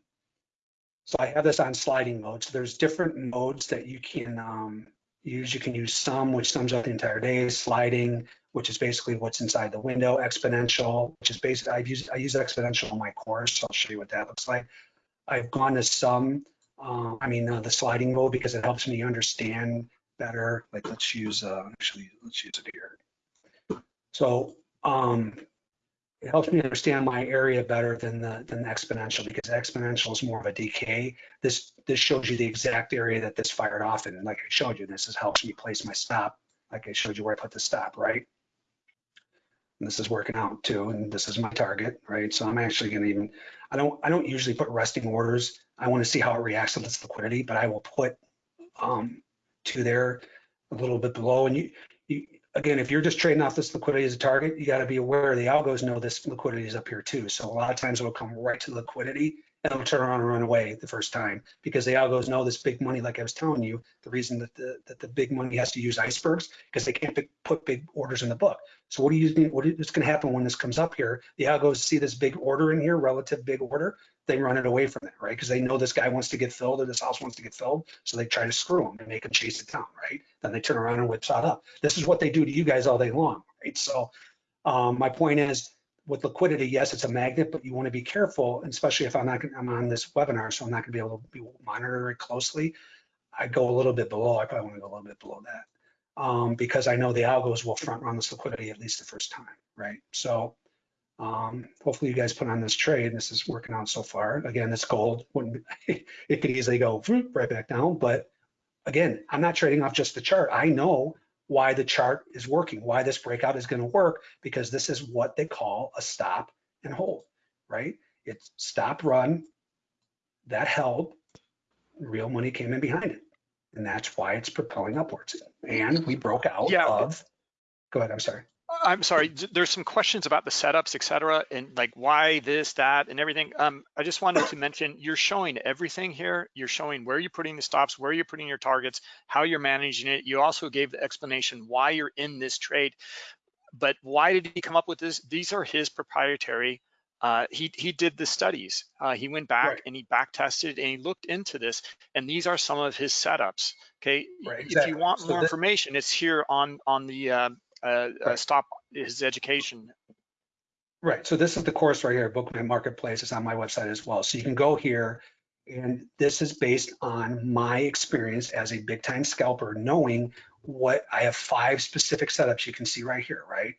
so I have this on sliding mode. So there's different modes that you can um, use. You can use sum, which sums up the entire day, sliding, which is basically what's inside the window, exponential, which is basically, I've used, I use exponential in my course. So I'll show you what that looks like. I've gone to sum, uh, I mean, uh, the sliding mode because it helps me understand better. Like let's use, uh, actually, let's use it here. So um, it helps me understand my area better than the than the exponential because exponential is more of a decay. This this shows you the exact area that this fired off in. And like I showed you, this is helps me place my stop. Like I showed you where I put the stop, right? And this is working out too, and this is my target, right? So I'm actually gonna even, I don't I don't usually put resting orders. I want to see how it reacts to this liquidity, but I will put um to there a little bit below. And you, you again, if you're just trading off this liquidity as a target, you got to be aware the algos know this liquidity is up here too. So a lot of times it'll come right to liquidity and it'll turn around and run away the first time because the algos know this big money, like I was telling you, the reason that the that the big money has to use icebergs because they can't put big orders in the book. So what are you what is going to happen when this comes up here? The algos see this big order in here, relative big order, they run it away from it, right? Because they know this guy wants to get filled or this house wants to get filled. So they try to screw him and make him chase it down, right? Then they turn around and whip shot up. This is what they do to you guys all day long, right? So um, my point is with liquidity, yes, it's a magnet, but you want to be careful, especially if I'm not, I'm on this webinar, so I'm not going to be able to be monitoring it closely. I go a little bit below. I probably want to go a little bit below that um, because I know the algos will front run this liquidity at least the first time, right? So um, hopefully you guys put on this trade. This is working out so far. Again, this gold wouldn't it could easily go right back down. But again, I'm not trading off just the chart. I know why the chart is working, why this breakout is going to work, because this is what they call a stop and hold, right? It's stop run, that held, real money came in behind it. And that's why it's propelling upwards. And we broke out yeah. of, go ahead, I'm sorry. I'm sorry, there's some questions about the setups, et cetera, and like why this, that, and everything. Um, I just wanted to mention, you're showing everything here. You're showing where you're putting the stops, where you're putting your targets, how you're managing it. You also gave the explanation why you're in this trade. But why did he come up with this? These are his proprietary, uh, he, he did the studies. Uh, he went back right. and he back tested and he looked into this. And these are some of his setups. Okay. Right, exactly. If you want more so information, it's here on, on the, uh, uh, right. stop his education. Right, so this is the course right here, Bookmap Marketplace. It's on my website as well. So you can go here and this is based on my experience as a big time scalper, knowing what I have five specific setups you can see right here, right?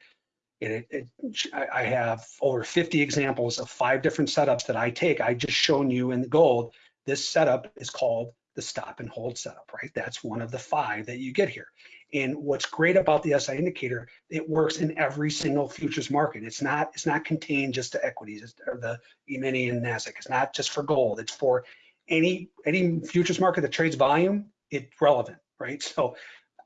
It, it, I have over 50 examples of five different setups that I take. I just shown you in the gold. This setup is called the stop and hold setup, right? That's one of the five that you get here. And what's great about the SI indicator, it works in every single futures market. It's not it's not contained just to equities it's, or the E-mini and Nasdaq. It's not just for gold. It's for any any futures market that trades volume. It's relevant, right? So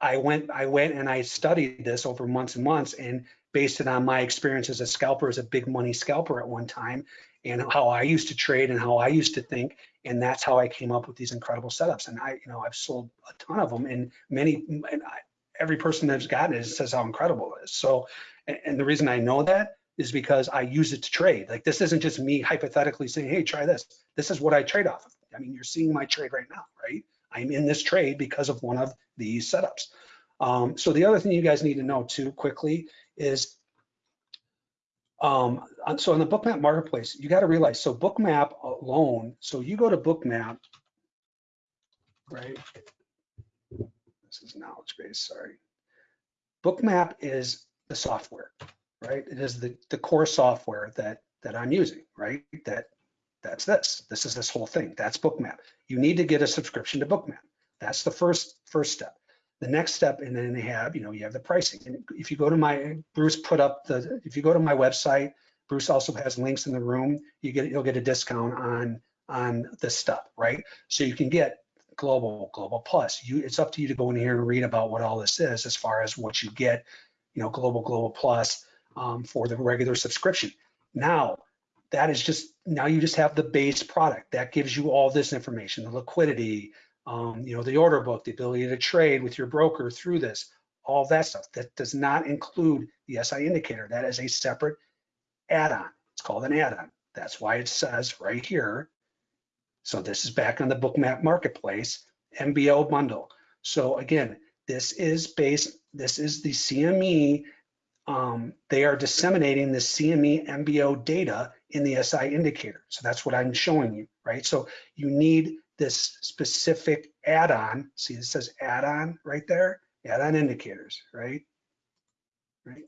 I went I went and I studied this over months and months and based it on my experience as a scalper, as a big money scalper at one time, and how I used to trade and how I used to think. And that's how I came up with these incredible setups. And I, you know, I've sold a ton of them and many, and I, every person that's gotten it says how incredible it is. So, and, and the reason I know that is because I use it to trade. Like this isn't just me hypothetically saying, hey, try this. This is what I trade off of. I mean, you're seeing my trade right now, right? I'm in this trade because of one of these setups. Um, so the other thing you guys need to know too quickly is, um, so in the Bookmap marketplace, you got to realize, so Bookmap alone, so you go to Bookmap, right? This is knowledge base, sorry. Bookmap is the software, right? It is the, the core software that, that I'm using, right? That that's this. This is this whole thing. That's Bookmap. You need to get a subscription to Bookmap. That's the first first step. The next step, and then they have, you know, you have the pricing. And if you go to my Bruce put up the, if you go to my website, Bruce also has links in the room. You get you'll get a discount on on this stuff, right? So you can get global, global plus. You it's up to you to go in here and read about what all this is as far as what you get, you know, global, global plus um, for the regular subscription. Now that is just now you just have the base product that gives you all this information, the liquidity, um, you know, the order book, the ability to trade with your broker through this, all that stuff. That does not include the SI indicator. That is a separate add-on. It's called an add-on. That's why it says right here. So this is back on the Bookmap Marketplace, MBO bundle. So again, this is based, this is the CME um, they are disseminating the CME MBO data in the SI indicator. So that's what I'm showing you, right? So you need this specific add-on. See, it says add-on right there, add-on indicators, right? Right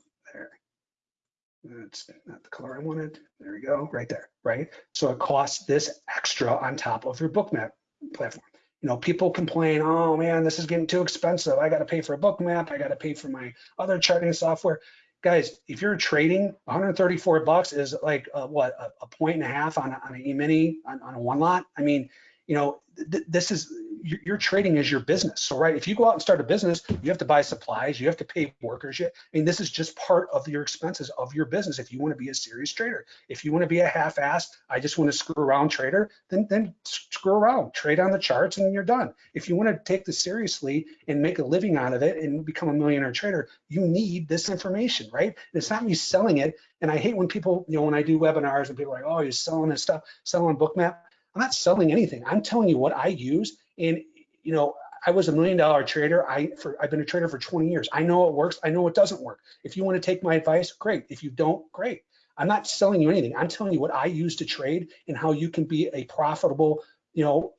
That's not the color I wanted. There we go, right there, right? So it costs this extra on top of your bookmap platform. You know, people complain, oh man, this is getting too expensive. I got to pay for a bookmap. I got to pay for my other charting software guys, if you're trading 134 bucks is like a, what a, a point and a half on, a, on an E-mini on, on, a one lot. I mean, you know, th this is you're trading as your business. So right, if you go out and start a business, you have to buy supplies, you have to pay workers. You, I mean, this is just part of your expenses of your business. If you want to be a serious trader, if you want to be a half-assed, I just want to screw around trader, then then screw around, trade on the charts, and you're done. If you want to take this seriously and make a living out of it and become a millionaire trader, you need this information, right? And it's not me selling it. And I hate when people, you know, when I do webinars and people are like, oh, you're selling this stuff, selling Bookmap. I'm not selling anything. I'm telling you what I use. And you know, I was a million dollar trader. I for I've been a trader for 20 years. I know it works. I know it doesn't work. If you want to take my advice, great. If you don't, great. I'm not selling you anything. I'm telling you what I use to trade and how you can be a profitable, you know,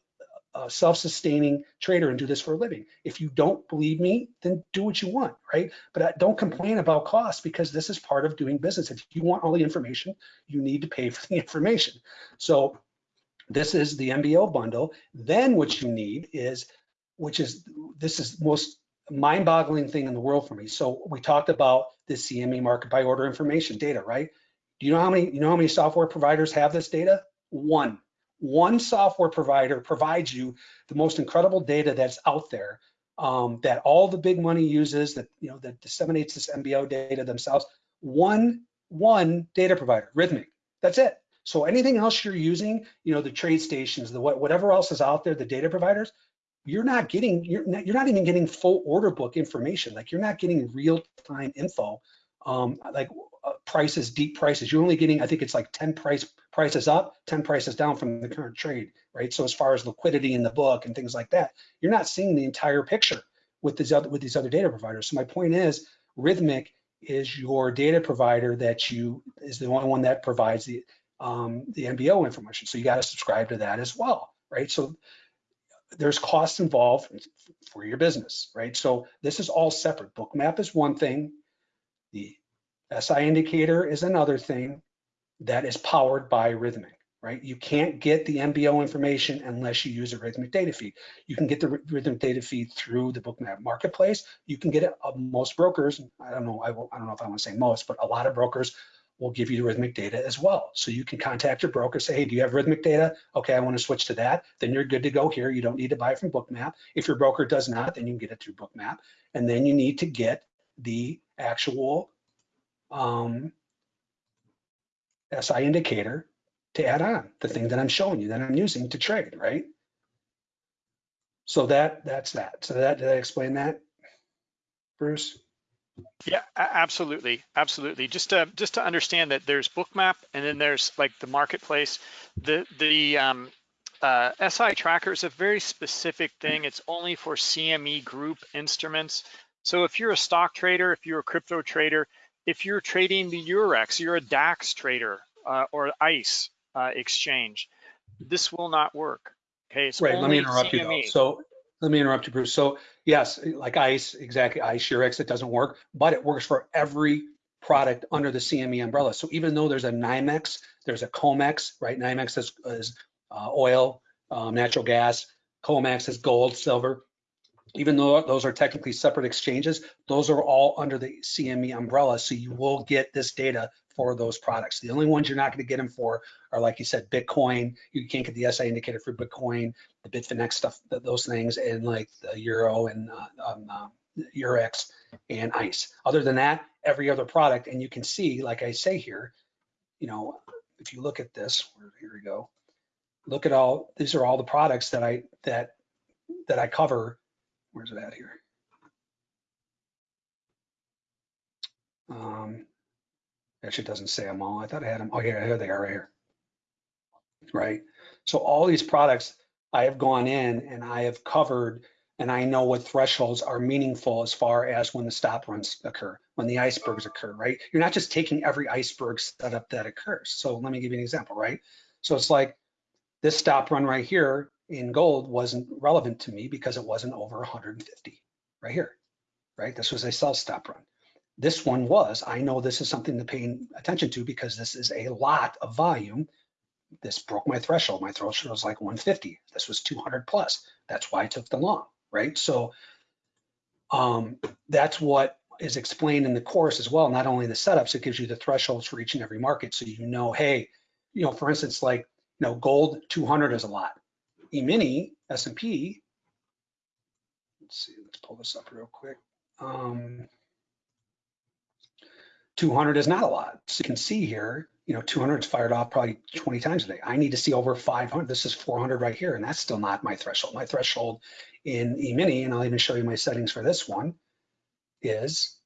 self-sustaining trader and do this for a living. If you don't believe me, then do what you want, right? But uh, don't complain about costs because this is part of doing business. If you want all the information, you need to pay for the information. So this is the MBO bundle. Then what you need is, which is, this is the most mind-boggling thing in the world for me. So we talked about the CME market by order information data, right? Do you know how many, you know how many software providers have this data? One. One software provider provides you the most incredible data that's out there um, that all the big money uses that, you know, that disseminates this MBO data themselves. One, one data provider, Rithmic. That's it. So anything else you're using, you know, the trade stations, the whatever else is out there, the data providers, you're not getting, you're not, you're not even getting full order book information. Like you're not getting real time info, um, like uh, prices, deep prices. You're only getting, I think it's like 10 price prices up, 10 prices down from the current trade, right? So as far as liquidity in the book and things like that, you're not seeing the entire picture with these other with these other data providers. So my point is, Rithmic is your data provider that you is the only one that provides the um, the MBO information. So you got to subscribe to that as well, right? So there's costs involved for your business, right? So this is all separate. Bookmap is one thing. The SI indicator is another thing that is powered by Rithmic, right? You can't get the MBO information unless you use a Rithmic data feed. You can get the Rithmic data feed through the Bookmap marketplace. You can get it, uh, most brokers, I don't know, I, will, I don't know if I want to say most, but a lot of brokers will give you the Rithmic data as well. So you can contact your broker, say, hey, do you have Rithmic data? Okay, I want to switch to that. Then you're good to go here. You don't need to buy from Bookmap. If your broker does not, then you can get it through Bookmap. And then you need to get the actual um, SI indicator to add on the thing that I'm showing you that I'm using to trade, right? So that that's that. So that did I explain that, Bruce? Yeah, absolutely, absolutely. Just to just to understand that there's Bookmap and then there's like the marketplace. The the um, uh, SI tracker is a very specific thing. It's only for CME group instruments. So if you're a stock trader, if you're a crypto trader, if you're trading the Eurex, you're a DAX trader uh, or ICE uh, exchange, this will not work. Okay, right. Let me interrupt CME. you. Though. So let me interrupt you, Bruce. So yes, like ICE, exactly, ICE Eurex, it doesn't work, but it works for every product under the CME umbrella. So even though there's a NYMEX, there's a COMEX, right? NYMEX is, is uh, oil, um, natural gas. COMEX is gold, silver even though those are technically separate exchanges, those are all under the CME umbrella. So you will get this data for those products. The only ones you're not going to get them for are, like you said, Bitcoin. You can't get the SI indicator for Bitcoin, the Bitfinex stuff, those things, and like the Euro and uh, um, uh, Eurex and ICE. Other than that, every other product, and you can see, like I say here, you know, if you look at this, here we go. Look at all, these are all the products that I, that, that I cover Where's it at here? Um, actually, doesn't say them all. I thought I had them. Oh, here, here they are right here. Right. So all these products I have gone in and I have covered and I know what thresholds are meaningful as far as when the stop runs occur, when the icebergs occur, right? You're not just taking every iceberg setup that occurs. So let me give you an example, right? So it's like this stop run right here in gold wasn't relevant to me because it wasn't over 150 right here, right? This was a sell stop run. This one was, I know this is something to pay attention to because this is a lot of volume. This broke my threshold. My threshold was like 150. This was 200 plus. That's why I took the long, right? So um, that's what is explained in the course as well. Not only the setups, it gives you the thresholds for each and every market. So you know, hey, you know, for instance, like, you know, gold 200 is a lot. E-mini S&P, let's see, let's pull this up real quick. Um, 200 is not a lot. So you can see here, you know, 200 is fired off probably 20 times a day. I need to see over 500. This is 400 right here, and that's still not my threshold. My threshold in E-mini, and I'll even show you my settings for this one, is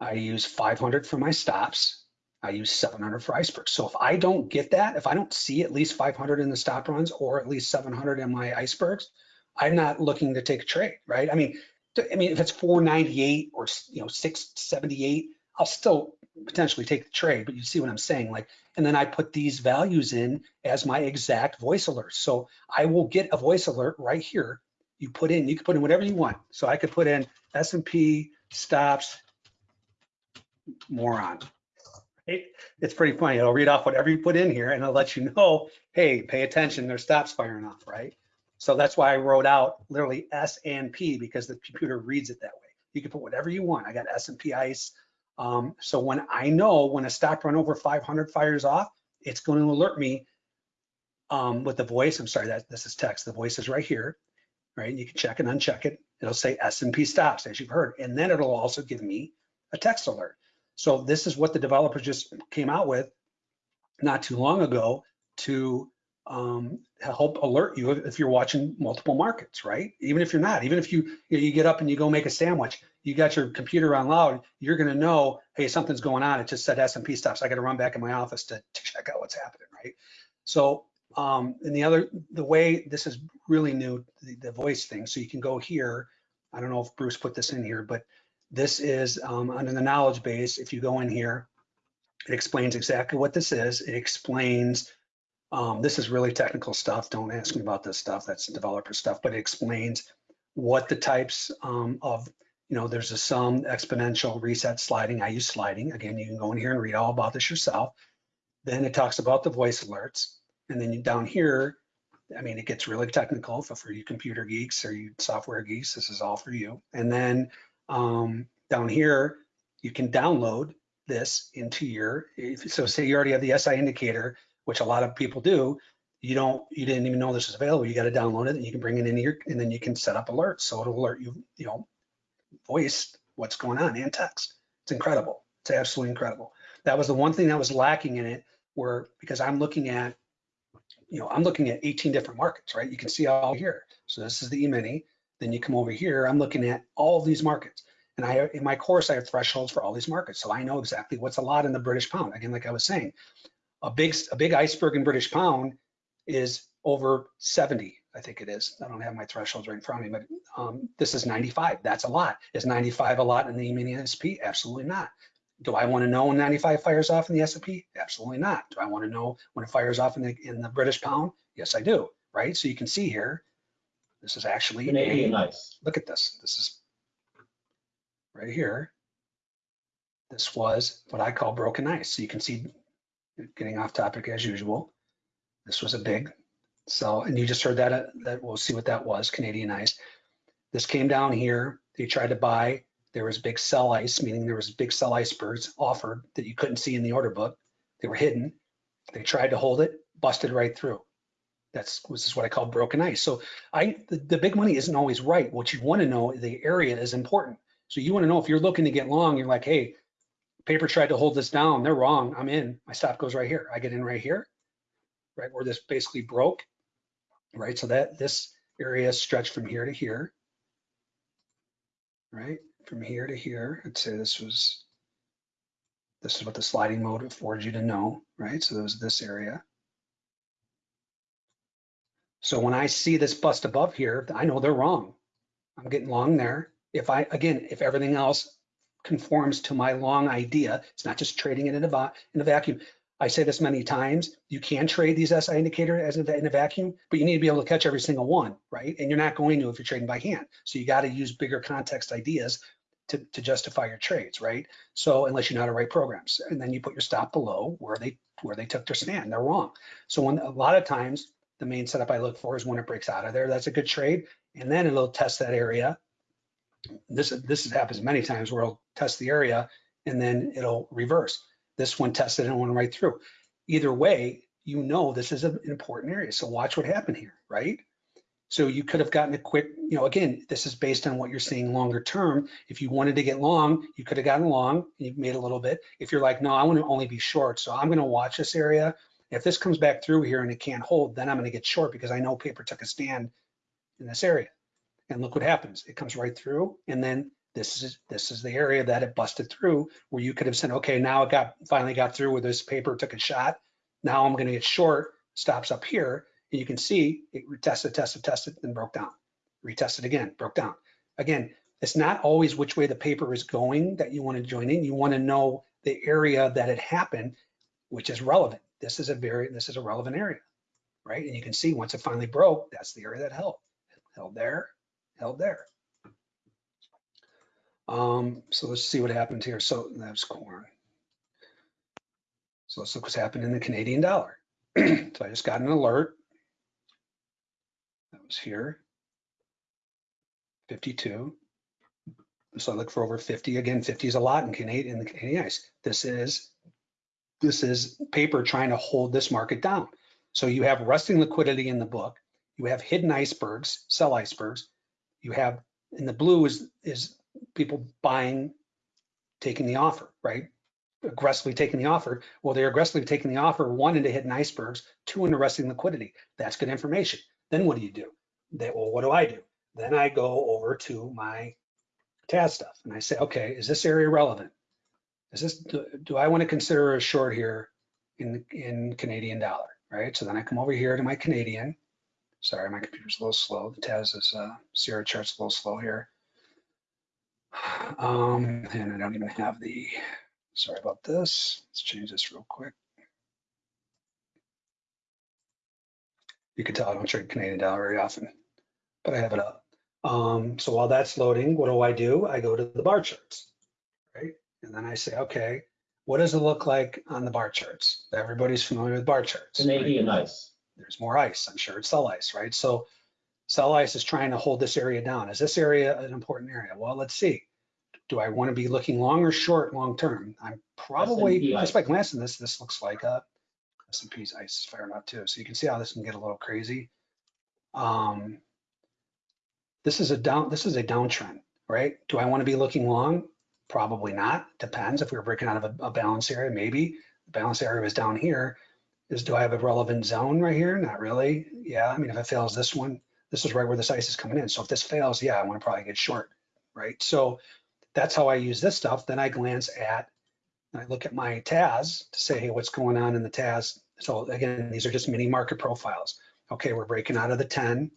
I use 500 for my stops I use 700 for icebergs. So if I don't get that, if I don't see at least 500 in the stop runs or at least 700 in my icebergs, I'm not looking to take a trade, right? I mean, I mean, if it's 498 or you know 678, I'll still potentially take the trade. But you see what I'm saying, like, and then I put these values in as my exact voice alerts. So I will get a voice alert right here. You put in, you can put in whatever you want. So I could put in S&P stops moron it's pretty funny. It'll read off whatever you put in here and it'll let you know, hey, pay attention, their stops firing off, right? So that's why I wrote out literally S and P because the computer reads it that way. You can put whatever you want. I got S&P ICE. Um, so when I know when a stock run over 500 fires off, it's going to alert me um, with the voice. I'm sorry, that this is text. The voice is right here, right? You can check and uncheck it. It'll say S&P stops, as you've heard. And then it'll also give me a text alert. So this is what the developers just came out with not too long ago to um, help alert you if you're watching multiple markets, right? Even if you're not, even if you you, get up and you go make a sandwich, you got your computer on loud, you're gonna know, hey, something's going on. It just said S&P stops. I got to run back in my office to, to check out what's happening, right? So, um, and the other, the way this is really new, the, the voice thing. So you can go here. I don't know if Bruce put this in here, but This is um, under the knowledge base. If you go in here, it explains exactly what this is. It explains, um, this is really technical stuff. Don't ask me about this stuff. That's developer stuff, but it explains what the types um, of, you know, there's a sum, exponential, reset, sliding. I use sliding. Again, you can go in here and read all about this yourself. Then it talks about the voice alerts. And then down here, I mean, it gets really technical for, for you computer geeks or you software geeks, this is all for you. And then um, down here, you can download this into your, if, so say you already have the SI indicator, which a lot of people do, you don't, you didn't even know this was available. You got to download it and you can bring it into your, and then you can set up alerts. So it'll alert you, you know, voice what's going on and text. It's incredible. It's absolutely incredible. That was the one thing that was lacking in it where, because I'm looking at, you know, I'm looking at 18 different markets, right? You can see all here. So this is the E-mini. Then you come over here, I'm looking at all these markets. And I, in my course, I have thresholds for all these markets. So I know exactly what's a lot in the British pound. Again, like I was saying, a big, a big iceberg in British pound is over 70, I think it is. I don't have my thresholds right in front of me, but um, this is 95. That's a lot. Is 95 a lot in the E-mini SP? Absolutely not. Do I want to know when 95 fires off in the S&P? Absolutely not. Do I want to know when it fires off in the in the British pound? Yes, I do. Right. So you can see here, this is actually Canadian a, nice. look at this. This is right here. This was what I call broken ice. So you can see, getting off topic as usual. This was a big sell, and you just heard that. Uh, that we'll see what that was. Canadian ice. This came down here. They tried to buy. There was big sell ice, meaning there was big sell icebergs offered that you couldn't see in the order book. They were hidden. They tried to hold it, busted right through. That's this is what I call broken ice. So I the, the big money isn't always right. What you want to know, the area is important. So you want to know if you're looking to get long, you're like, hey, paper tried to hold this down. They're wrong. I'm in. My stop goes right here. I get in right here, right where this basically broke, right? So that this area stretched from here to here, right? From here to here. I'd say this was, this is what the sliding mode affords you to know, right? So there was this area. So when I see this bust above here, I know they're wrong. I'm getting long there. If I, again, if everything else conforms to my long idea, it's not just trading it in a, in a vacuum. I say this many times, you can trade these SI indicator as a, in a vacuum, but you need to be able to catch every single one, right? And you're not going to if you're trading by hand. So you got to use bigger context ideas to, to justify your trades, right? So unless you know how to write programs, and then you put your stop below where they where they took their stand, they're wrong. So when a lot of times the main setup I look for is when it breaks out of there, that's a good trade, and then it'll test that area. This this has happens many times where it'll test the area and then it'll reverse. This one tested and went right through. Either way, you know this is an important area. So watch what happened here, right? So you could have gotten a quick, you know, again, this is based on what you're seeing longer term. If you wanted to get long, you could have gotten long and you've made a little bit. If you're like, no, I want to only be short. So I'm going to watch this area. If this comes back through here and it can't hold, then I'm going to get short because I know paper took a stand in this area. And look what happens. It comes right through. And then this is this is the area that it busted through where you could have said, okay, now it got finally got through where this paper took a shot. Now I'm going to get short, stops up here and you can see it retested, tested, tested, then broke down. Retested again, broke down. Again, it's not always which way the paper is going that you want to join in. You want to know the area that it happened, which is relevant. This is a very, this is a relevant area, right? And you can see once it finally broke, that's the area that held. Held there, held there. Um, so let's see what happened here. So that's corn. So let's look what's happened in the Canadian dollar. so I just got an alert that was here, 52. So I look for over 50. Again, 50 is a lot in Canadian, in the Canadian ice. This is, this is paper trying to hold this market down. So you have resting liquidity in the book. You have hidden icebergs, sell icebergs. You have, in the blue is, is people buying, taking the offer, right? Aggressively taking the offer. Well, they're aggressively taking the offer, one into hidden icebergs, two into resting liquidity. That's good information. Then what do you do? They, well, what do I do? Then I go over to my TAS stuff and I say, okay, is this area relevant? Is this, do, do I want to consider a short here in, in Canadian dollar, right? So then I come over here to my Canadian. Sorry, my computer's a little slow. The TAS is, uh, Sierra chart's a little slow here. Um, and I don't even have the, sorry about this. Let's change this real quick. You can tell I don't trade Canadian dollar very often, but I have it up. Um, so while that's loading, what do I do? I go to the bar charts, right? And then I say, okay, what does it look like on the bar charts? Everybody's familiar with bar charts. right? Canadian ice. There's more ice. I'm sure it's sell ice, right? So sell ice is trying to hold this area down. Is this area an important area? Well, let's see. Do I want to be looking long or short long term? I'm probably, just by glancing this, this looks like a S&P's ice is firing up too. So you can see how this can get a little crazy. Um, this is a down, this is a downtrend, right? Do I want to be looking long? Probably not. Depends if we we're breaking out of a, a balance area, maybe. The balance area is down here. Is do I have a relevant zone right here? Not really. Yeah, I mean, if it fails this one, this is right where this ice is coming in. So if this fails, yeah, I want to probably get short, right? So that's how I use this stuff. Then I glance at, I look at my TAS to say, hey, what's going on in the TAS? So again, these are just mini market profiles. Okay, we're breaking out of the 10,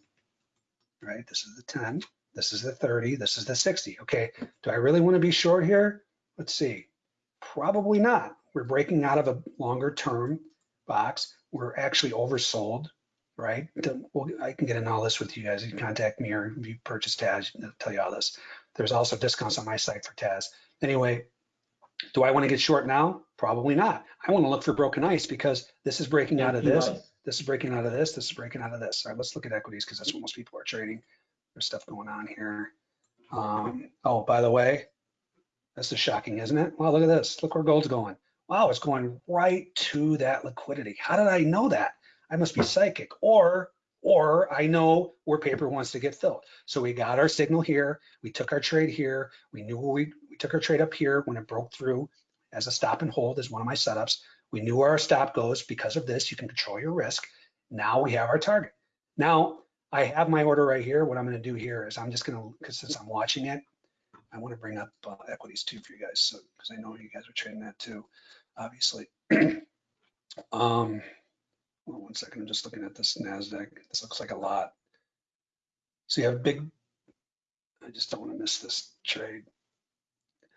right? This is the 10, this is the 30, this is the 60. Okay, do I really want to be short here? Let's see. Probably not. We're breaking out of a longer term box. We're actually oversold, right? Well, I can get into all this with you guys. You can contact me or if you purchase TAS, I'll tell you all this. There's also discounts on my site for TAS. Anyway, do I want to get short now? Probably not. I want to look for broken ice because this is breaking out of this. This is breaking out of this. This is breaking out of this. All right, let's look at equities because that's what most people are trading. There's stuff going on here. Um, oh, by the way, this is shocking, isn't it? Wow, look at this. Look where gold's going. Wow, it's going right to that liquidity. How did I know that? I must be psychic. Or, or I know where paper wants to get filled. So we got our signal here. We took our trade here. We knew we, we took our trade up here when it broke through as a stop and hold is one of my setups. We knew where our stop goes because of this. You can control your risk. Now we have our target. Now I have my order right here. What I'm going to do here is I'm just going to, because since I'm watching it, I want to bring up uh, equities too for you guys, so because I know you guys are trading that too, obviously. um, well, one second, I'm just looking at this Nasdaq. This looks like a lot. So you have big. I just don't want to miss this trade.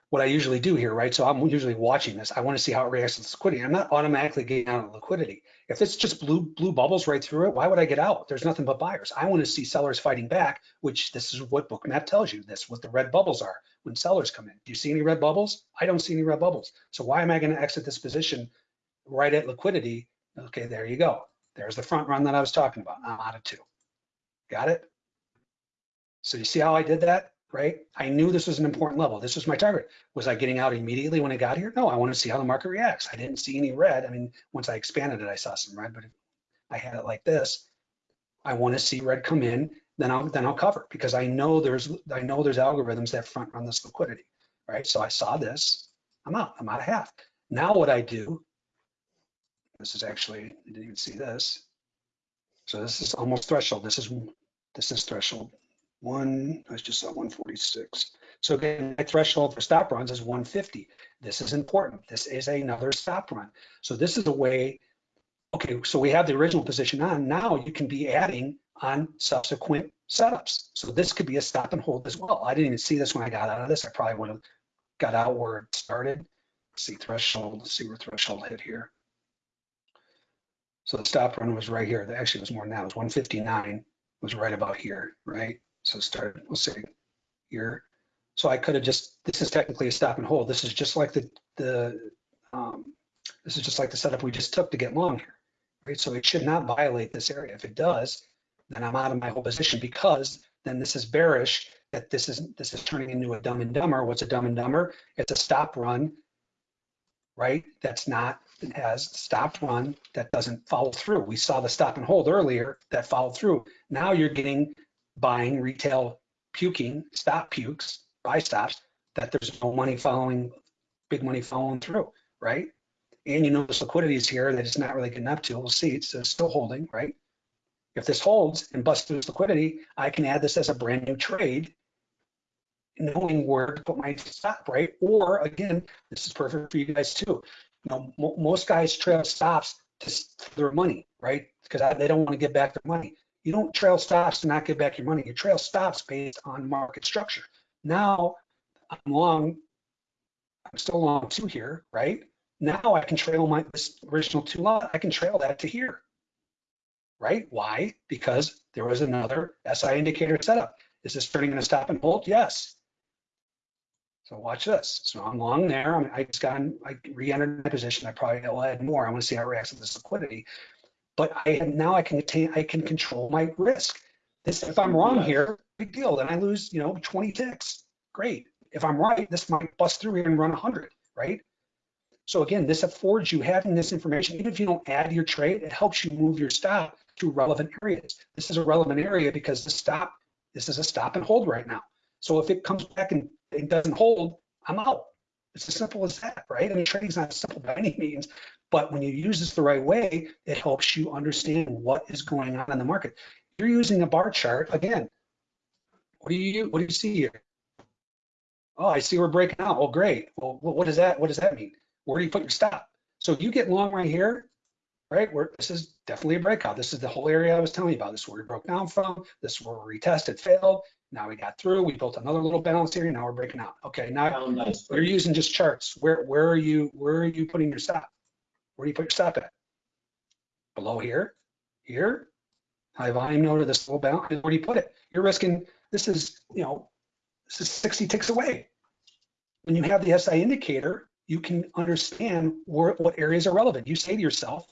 What I usually do here, right? So I'm usually watching this. I want to see how it reacts to liquidity. I'm not automatically getting out of liquidity. If it's just blue blue bubbles right through it, why would I get out? There's nothing but buyers. I want to see sellers fighting back, which this is what Bookmap tells you. This what the red bubbles are when sellers come in. Do you see any red bubbles? I don't see any red bubbles. So why am I going to exit this position right at liquidity? Okay, there you go. There's the front run that I was talking about. I'm out of two. Got it? So you see how I did that, right? I knew this was an important level. This was my target. Was I getting out immediately when I got here? No, I want to see how the market reacts. I didn't see any red. I mean, once I expanded it, I saw some red, but if I had it like this, I want to see red come in, then I'll then I'll cover because I know there's I know there's algorithms that front run this liquidity, right? So I saw this, I'm out, I'm out of half. Now what I do, this is actually, I didn't even see this. So this is almost threshold. This is this is threshold one, I just saw 146. So again, my threshold for stop runs is 150. This is important. This is another stop run. So this is a way, okay, so we have the original position on. Now you can be adding on subsequent setups. So this could be a stop and hold as well. I didn't even see this when I got out of this. I probably would have got out where it started. Let's see threshold, let's see where threshold hit here. So the stop run was right here. Actually, it was more than that. It was 159, was right about here, right? So it started, we'll say here. So I could have just, this is technically a stop and hold. This is just like the, the, um, this is just like the setup we just took to get long here, right? So it should not violate this area. If it does, then I'm out of my whole position because then this is bearish that this is, this is turning into a dumb and dumber. What's a dumb and dumber? It's a stop run, right? That's not, it has stopped run that doesn't follow through. We saw the stop and hold earlier that followed through. Now you're getting buying retail puking, stop pukes, buy stops, that there's no money following, big money following through, right? And you this liquidity is here that it's not really getting up to. We'll see, it's still holding, right? If this holds and busts through this liquidity, I can add this as a brand new trade, knowing where to put my stop, right? Or again, this is perfect for you guys too. You know, mo- most guys trail stops to their money, right? Because they don't want to get back their money. You don't trail stops to not get back your money. You trail stops based on market structure. Now, I'm long, I'm still long two here, right? Now I can trail my this original two lot, I can trail that to here. Right? Why? Because there was another SI indicator setup. Is this turning in a stop and hold? Yes. So watch this. So I'm long there. I'm, I just got, I re-entered my position. I probably will add more. I want to see how it reacts to this liquidity. But I now I can I can control my risk. This, if I'm wrong here, big deal. Then I lose, you know, 20 ticks. Great. If I'm right, this might bust through here and run 100, right? So again, this affords you having this information. Even if you don't add your trade, it helps you move your stop to relevant areas. This is a relevant area because the stop, this is a stop and hold right now. So if it comes back and it doesn't hold, I'm out. It's as simple as that, right? I mean, trading's not simple by any means, but when you use this the right way, it helps you understand what is going on in the market. You're using a bar chart again. What do you what do you see here? Oh, I see we're breaking out. Oh, great. Well, what does that what does that mean? Where do you put your stop? So you get long right here, right? Where this is definitely a breakout. This is the whole area I was telling you about. This is where we broke down from. This is where we retested, failed. Now we got through. We built another little balance here. Now we're breaking out. Okay, now Oh, nice. you're using just charts. Where where are you where are you putting your stop? Where do you put your stop at? Below here, here, high volume node of this little balance. Where do you put it? You're risking. This is you know this is 60 ticks away. When you have the SI indicator, you can understand where, what areas are relevant. You say to yourself,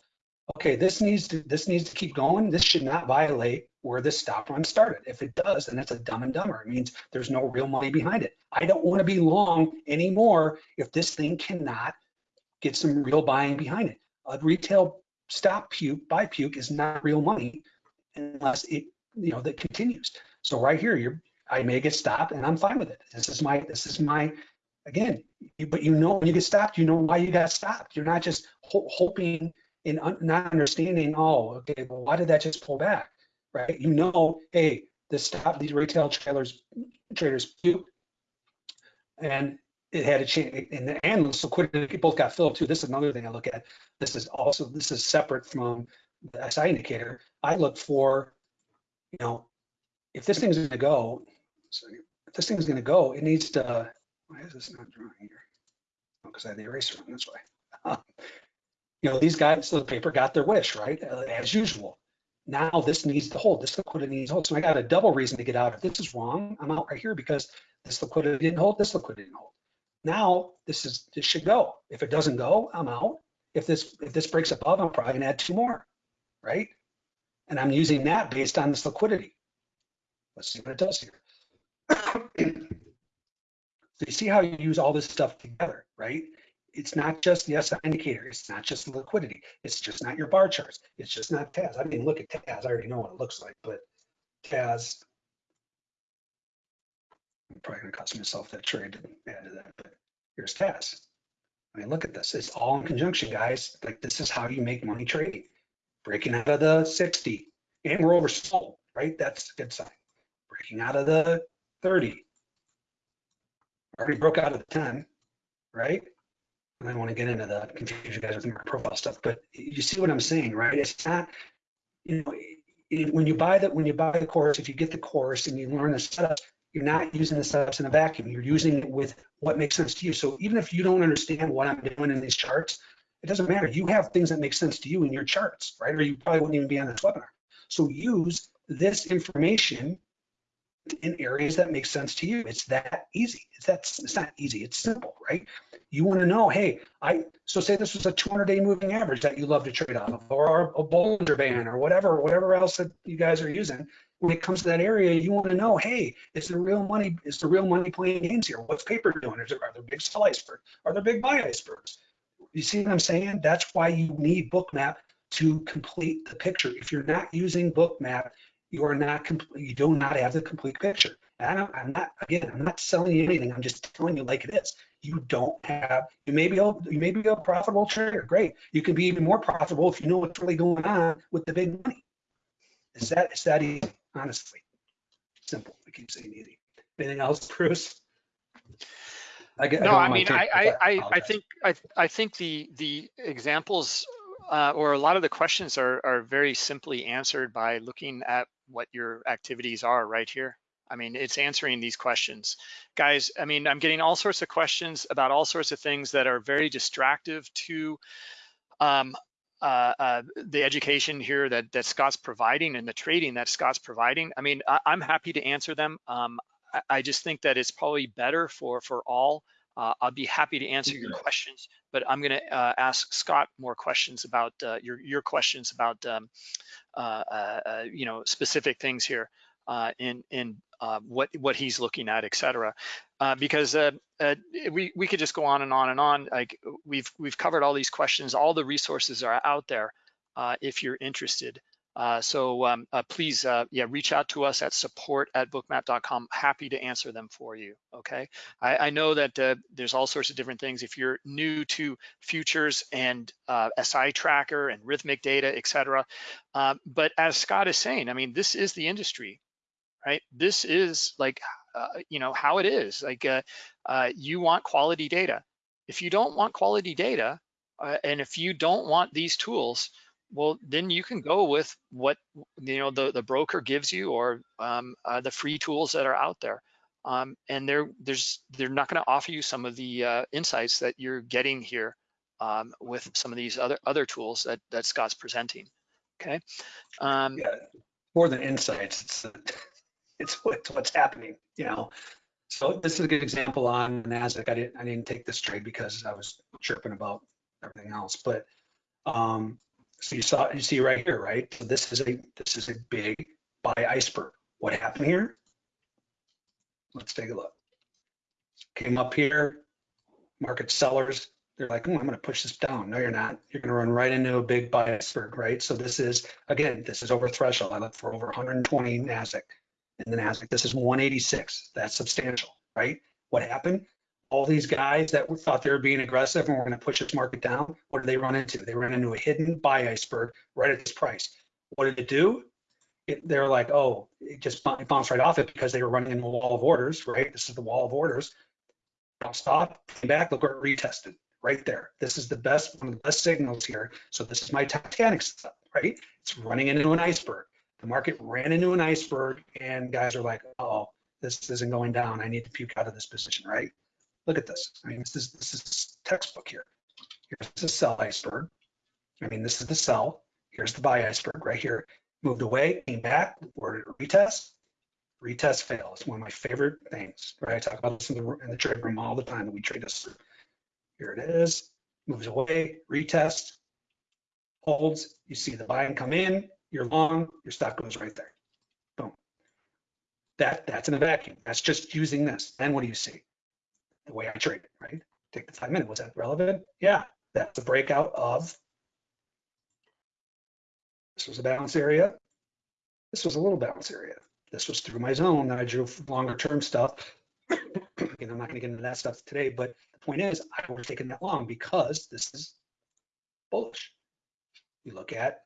okay, this needs to this needs to keep going. This should not violate where this stop run started. If it does, then it's a dumb and dumber. It means there's no real money behind it. I don't want to be long anymore if this thing cannot get some real buying behind it. A retail stop puke, buy puke is not real money unless it, you know, that continues. So right here, you're, I may get stopped and I'm fine with it. This is my, this is my, again, but you know, when you get stopped, you know why you got stopped. You're not just ho- hoping and not understanding, oh, okay, well, why did that just pull back? Right? You know, hey, this stop, these retail trailers, traders puke. And it had a change, and the analyst liquidity both got filled too. This is another thing I look at. This is also, this is separate from the SI indicator. I look for, you know, if this thing's gonna go, so if this thing's gonna go, it needs to, why is this not drawing here? Oh, because I had the eraser on, that's why. You know, these guys, so the paper got their wish, right? Uh, As usual. Now this needs to hold, this liquidity needs to hold. So I got a double reason to get out. If this is wrong, I'm out right here because this liquidity didn't hold, this liquidity didn't hold. Now this is, this should go. If it doesn't go, I'm out. If this, if this breaks above, I'm probably gonna add two more, right? And I'm using that based on this liquidity. Let's see what it does here. So you see how you use all this stuff together, right? It's not just the SI indicator. It's not just liquidity. It's just not your bar charts. It's just not TAS. I didn't look at TAS. I already know what it looks like, but TAS. I'm probably gonna cost myself that trade to add to that, but here's TAS. I mean, look at this. It's all in conjunction, guys. Like this is how you make money trading. Breaking out of the 60 and we're oversold, right? That's a good sign. Breaking out of the 30. Already broke out of the 10, right? I don't want to get into the confuse you guys with my profile stuff, but you see what I'm saying, right? It's not, you know, it- when you buy the when you buy the course, if you get the course and you learn the setup, you're not using the setups in a vacuum. You're using it with what makes sense to you. So even if you don't understand what I'm doing in these charts, it doesn't matter. You have things that make sense to you in your charts, right? Or you probably wouldn't even be on this webinar. So use this information in areas that make sense to you. It's that easy. It's that it's not easy. It's simple, right? You want to know, hey, I so say this was a 200-day moving average that you love to trade off of, or a Bollinger Band, or whatever, whatever else that you guys are using. When it comes to that area, you want to know, hey, is the real money is the real money playing games here? What's paper doing? Is there, are there big sell icebergs? Are there big buy icebergs? You see what I'm saying? That's why you need Bookmap to complete the picture. If you're not using Bookmap, you are not complete. You do not have the complete picture. And I I'm not again. I'm not selling you anything. I'm just telling you like it is. You don't have. You may be able. You may be a profitable trader. Great. You can be even more profitable if you know what's really going on with the big money. Is that, is that easy. Honestly, simple. I keep saying easy. Anything else, Bruce? I get. No, don't I mean, I, I, I, I think, I, I think the, the examples uh, or a lot of the questions are, are very simply answered by looking at what your activities are right here. I mean, it's answering these questions. Guys, I mean, I'm getting all sorts of questions about all sorts of things that are very distractive to um, uh, uh, the education here that, that Scott's providing and the trading that Scott's providing. I mean, I, am happy to answer them. Um, I, I, just think that it's probably better for, for all. Uh, I'll be happy to answer your questions, but I'm gonna uh, ask Scott more questions about uh, your, your questions about, um, uh, you know, specific things here in, in uh, what what he's looking at, et cetera. Uh, because uh, uh, we we could just go on and on and on. Like we've we've covered all these questions. All the resources are out there uh, if you're interested. Uh, so um, please, yeah, reach out to us at support at bookmap.com. Happy to answer them for you. Okay. I, I know that there's all sorts of different things. If you're new to futures and SI tracker and Rithmic data, et cetera. but as Scott is saying, I mean, this is the industry right? This is like, uh, you know, how it is. Like, uh, uh, you want quality data. If you don't want quality data, uh, and if you don't want these tools, well, then you can go with what you know the the broker gives you, or um, uh, the free tools that are out there. Um, and they're there's they're not going to offer you some of the uh, insights that you're getting here um, with some of these other other tools that that Scott's presenting. Okay. Um, yeah, more than insights, it's it's, what's happening, you know. So this is a good example on Nasdaq. I didn't I didn't take this trade because I was chirping about everything else. But um, so you saw you see right here, right? So this is a this is a big buy iceberg. What happened here? Let's take a look. Came up here, market sellers. They're like, oh, I'm going to push this down. No, you're not. You're going to run right into a big buy iceberg, right? So this is again, this is over threshold. I look for over 120 Nasdaq in the NASDAQ. This is 186. That's substantial, right? What happened? All these guys that thought they were being aggressive and were going to push this market down, what did they run into? They ran into a hidden buy iceberg right at this price. What did it do? It, they're like, oh, it just bounced right off it because they were running into a wall of orders, right? This is the wall of orders. Off, came back, look where it retested, right there. This is the best, one of the best signals here. So this is my Titanic stuff, right? It's running into an iceberg. The market ran into an iceberg and guys are like, oh, this isn't going down. I need to puke out of this position, right? Look at this. I mean, this is this is textbook here. Here's the sell iceberg. I mean, this is the sell. Here's the buy iceberg right here. Moved away, came back, or retest. Retest fail. It's one of my favorite things, right? I talk about this in the, in the trade room all the time that we trade this. Here it is, moves away, retest, holds. You see the buying come in, you're long, your stock goes right there. Boom. That, that's in a vacuum. That's just using this. Then what do you see? The way I trade, right? Take the five minute. Was that relevant? Yeah, that's a breakout of, this was a balance area. This was a little balance area. This was through my zone I drew longer term stuff. Again, I'm not going to get into that stuff today, but the point is I was taking that long because this is bullish. You look at,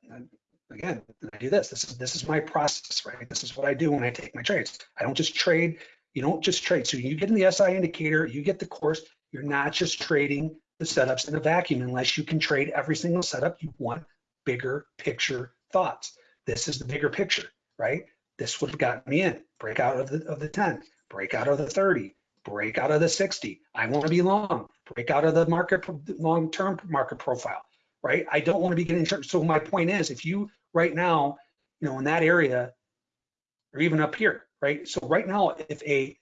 again, I do this. This is this is my process, right? This is what I do when I take my trades. I don't just trade. You don't just trade. So you get in the SI indicator, you get the course. You're not just trading the setups in a vacuum unless you can trade every single setup. You want bigger picture thoughts. This is the bigger picture, right? This would have gotten me in. Break out of the of the 10, break out of the 30, break out of the 60. I want to be long. Break out of the market long-term market profile, right? I don't want to be getting so my point is if you right now, you know, in that area, or even up here, right? So right now, if a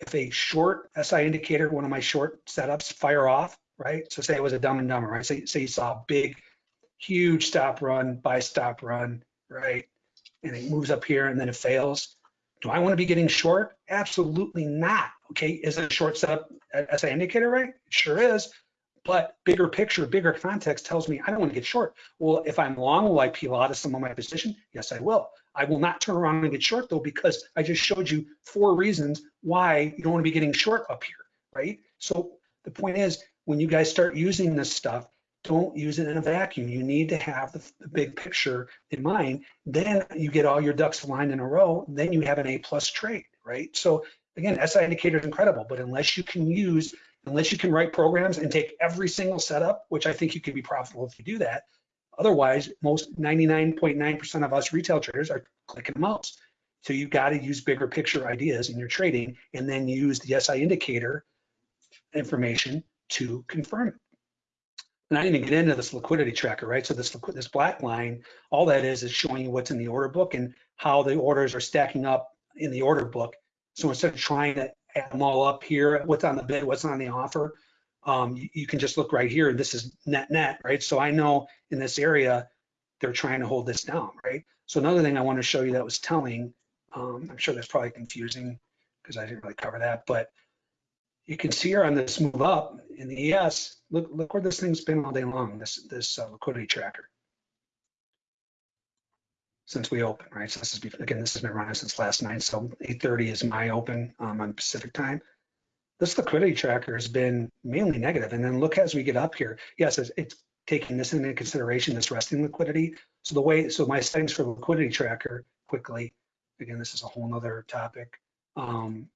if a short SI indicator, one of my short setups fire off, right? So say it was a dumb and dumber, right? Say, say you saw a big, huge stop run, buy stop run, right? And it moves up here and then it fails. Do I want to be getting short? Absolutely not. Okay, is it a short setup uh, SI indicator, right? It sure is. But bigger picture, bigger context tells me I don't want to get short. Well, if I'm long, will I peel out of some of my position? Yes, I will. I will not turn around and get short though, because I just showed you four reasons why you don't want to be getting short up here, right? So the point is, when you guys start using this stuff, don't use it in a vacuum. You need to have the, the, big picture in mind. Then you get all your ducks aligned in a row. Then you have an A plus trade, right? So again, SI indicator is incredible, but unless you can use unless you can write programs and take every single setup, which I think you can be profitable if you do that. Otherwise, most 99.9% of us retail traders are clicking mouse. So you've got to use bigger picture ideas in your trading and then use the SI indicator information to confirm it. And I didn't even get into this liquidity tracker, right? So this this black line, all that is is showing you what's in the order book and how the orders are stacking up in the order book. So instead of trying to add them all up here, what's on the bid, what's on the offer, um, you, you, can just look right here. This is net net, right? So I know in this area, they're trying to hold this down, right? So another thing I want to show you that was telling, um, I'm sure that's probably confusing because I didn't really cover that, but you can see here on this move up in the ES, look, look where this thing's been all day long, this, this uh, liquidity tracker. Since we opened, right? So this is, again, this has been running since last night. So 8.30 is my open um, on Pacific time. This liquidity tracker has been mainly negative. And then look as we get up here, yes, it's, it's taking this into consideration, this resting liquidity. So the way, so my settings for liquidity tracker quickly, again, this is a whole nother topic. Um,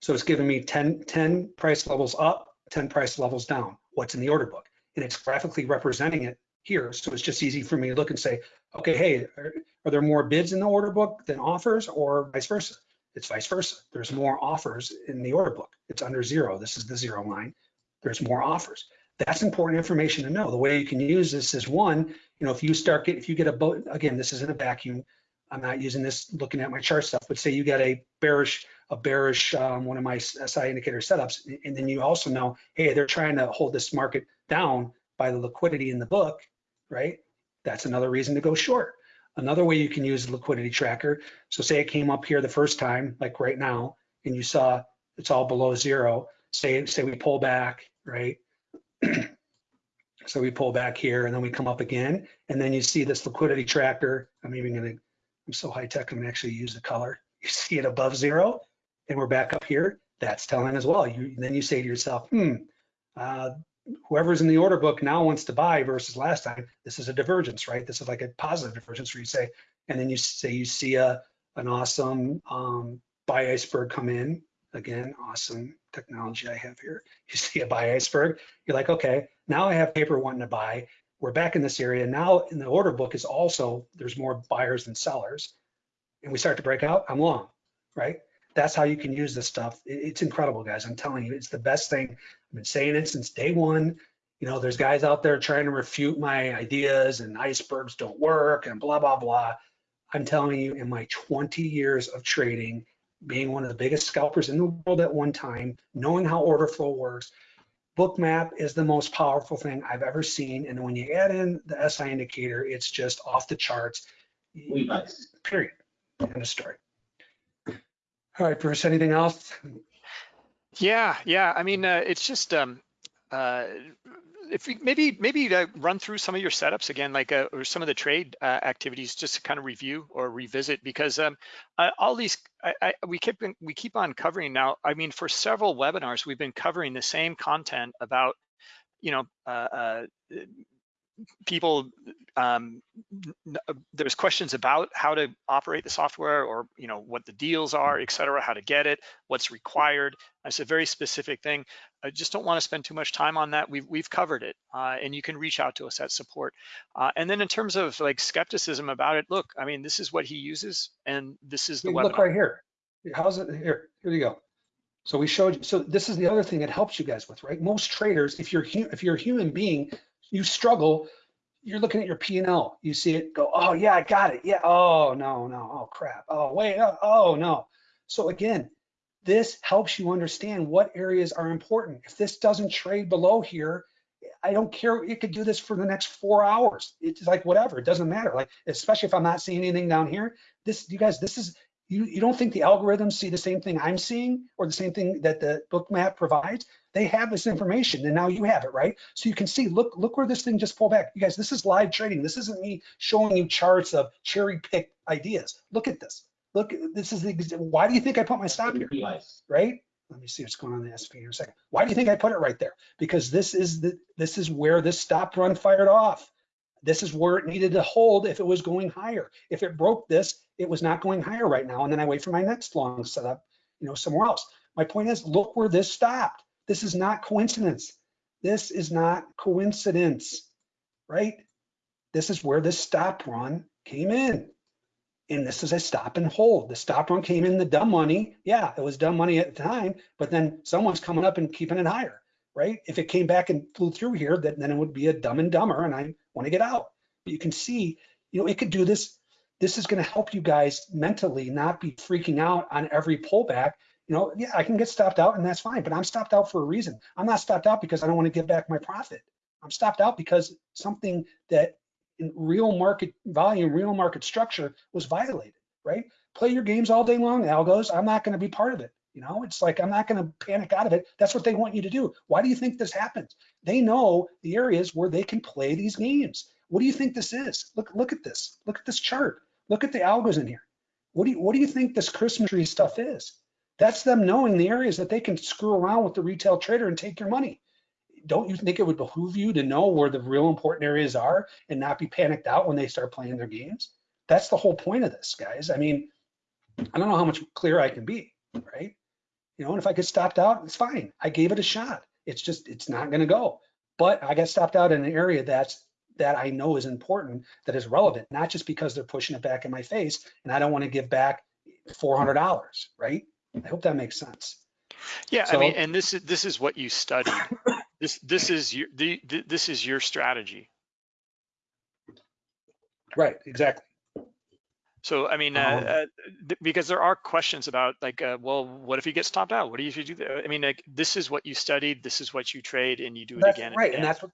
so it's giving me 10, 10 price levels up, 10 price levels down, what's in the order book. And it's graphically representing it here. So it's just easy for me to look and say, okay, hey, are, are there more bids in the order book than offers or vice versa? It's vice versa. There's more offers in the order book. It's under zero. This is the zero line. There's more offers. That's important information to know. The way you can use this is one, you know, if you start get, if you get a boat, again, this isn't a vacuum. I'm not using this looking at my chart stuff, but say you got a bearish a bearish um, one of my SI indicator setups, and then you also know, hey, they're trying to hold this market down by the liquidity in the book, right? That's another reason to go short. Another way you can use liquidity tracker. So say it came up here the first time, like right now, and you saw it's all below zero. Say, say we pull back, right? so we pull back here and then we come up again, and then you see this liquidity tracker. I'm even gonna, I'm so high tech, I'm gonna actually use the color. You see it above zero, and we're back up here, that's telling as well. You, then you say to yourself, hmm, uh, whoever's in the order book now wants to buy versus last time. This is a divergence, right? This is like a positive divergence where you say, and then you say you see a an awesome um, buy iceberg come in. Again, awesome technology I have here. You see a buy iceberg. You're like, okay, now I have paper wanting to buy. We're back in this area. Now in the order book is also, there's more buyers than sellers. And we start to break out, I'm long, right? That's how you can use this stuff. It's incredible, guys. I'm telling you, it's the best thing. I've been saying it since day one. You know, there's guys out there trying to refute my ideas and icebergs don't work and blah, blah, blah. I'm telling you, in my 20 years of trading, being one of the biggest scalpers in the world at one time, knowing how order flow works, Bookmap is the most powerful thing I've ever seen. And when you add in the SI indicator, it's just off the charts. Period. End of story. All right, Bruce, anything else? Yeah, yeah. I mean, uh, it's just um, uh, if we maybe maybe to run through some of your setups again, like uh, or some of the trade uh, activities, just to kind of review or revisit, because um, uh, all these I, I, we keep we keep on covering now. I mean, for several webinars, we've been covering the same content about you know uh, uh, people um, there's questions about how to operate the software or you know what the deals are et cetera how to get it what's required. It's a very specific thing. I just don't want to spend too much time on that. We've, we've covered it uh, and you can reach out to us at support. Uh, and then in terms of like skepticism about it look i mean this is what he uses and this is the look webinar. right here. How's it here here you go. So we showed you so this is the other thing it helps you guys with right? Most traders if you're if you're a human being you struggle, you're looking at your P&L. You see it go, oh yeah, I got it. Yeah, oh no, no, oh crap. Oh wait, oh, oh no. So again, this helps you understand what areas are important. If this doesn't trade below here, I don't care. It could do this for the next four hours. It's like whatever. It doesn't matter. Like especially if I'm not seeing anything down here. This, you guys, this is you. You don't think the algorithms see the same thing I'm seeing or the same thing that the Bookmap provides? They have this information and now you have it, right? So you can see, look, look where this thing just pulled back. You guys, this is live trading. This isn't me showing you charts of cherry picked ideas. Look at this. Look, this is the, why do you think I put my stop here, right? Let me see what's going on in the SP in a second. Why do you think I put it right there? Because this is the, this is where this stop run fired off. This is where it needed to hold if it was going higher. If it broke this, it was not going higher right now. And then I wait for my next long setup, you know, somewhere else. My point is, look where this stopped. This is not coincidence. This is not coincidence, right? This is where this stop run came in. And this is a stop and hold. The stop run came in the dumb money. Yeah, it was dumb money at the time, but then someone's coming up and keeping it higher, right? If it came back and flew through here, then, then it would be a dumb and dumber and I want to get out. But you can see, you know, it could do this. This is going to help you guys mentally not be freaking out on every pullback. You know, yeah, I can get stopped out and that's fine, but I'm stopped out for a reason. I'm not stopped out because I don't want to give back my profit. I'm stopped out because something that in real market volume, real market structure was violated, right? Play your games all day long, algos. I'm not going to be part of it. You know, it's like I'm not going to panic out of it. That's what they want you to do. Why do you think this happens? They know the areas where they can play these games. What do you think this is? Look, look at this. Look at this chart. Look at the algos in here. What do you, what do you think this Christmas tree stuff is? That's them knowing the areas that they can screw around with the retail trader and take your money don't you think it would behoove you to know where the real important areas are and not be panicked out when they start playing their games? That's the whole point of this, guys. I mean, I don't know how much clearer I can be, right? You know, and if I get stopped out, it's fine. I gave it a shot. It's just, it's not going to go. But I got stopped out in an area that's that I know is important, that is relevant, not just because they're pushing it back in my face and I don't want to give back $400, right? I hope that makes sense. Yeah, so, I mean, and this is this is what you studied. This this is your the, this is your strategy. Right. Exactly. So I mean, uh, um, uh, because there are questions about like, uh, well, what if you get stopped out? What do you do there? I mean, like, this is what you studied, this is what you trade, and you do it again. Right, and, and that's what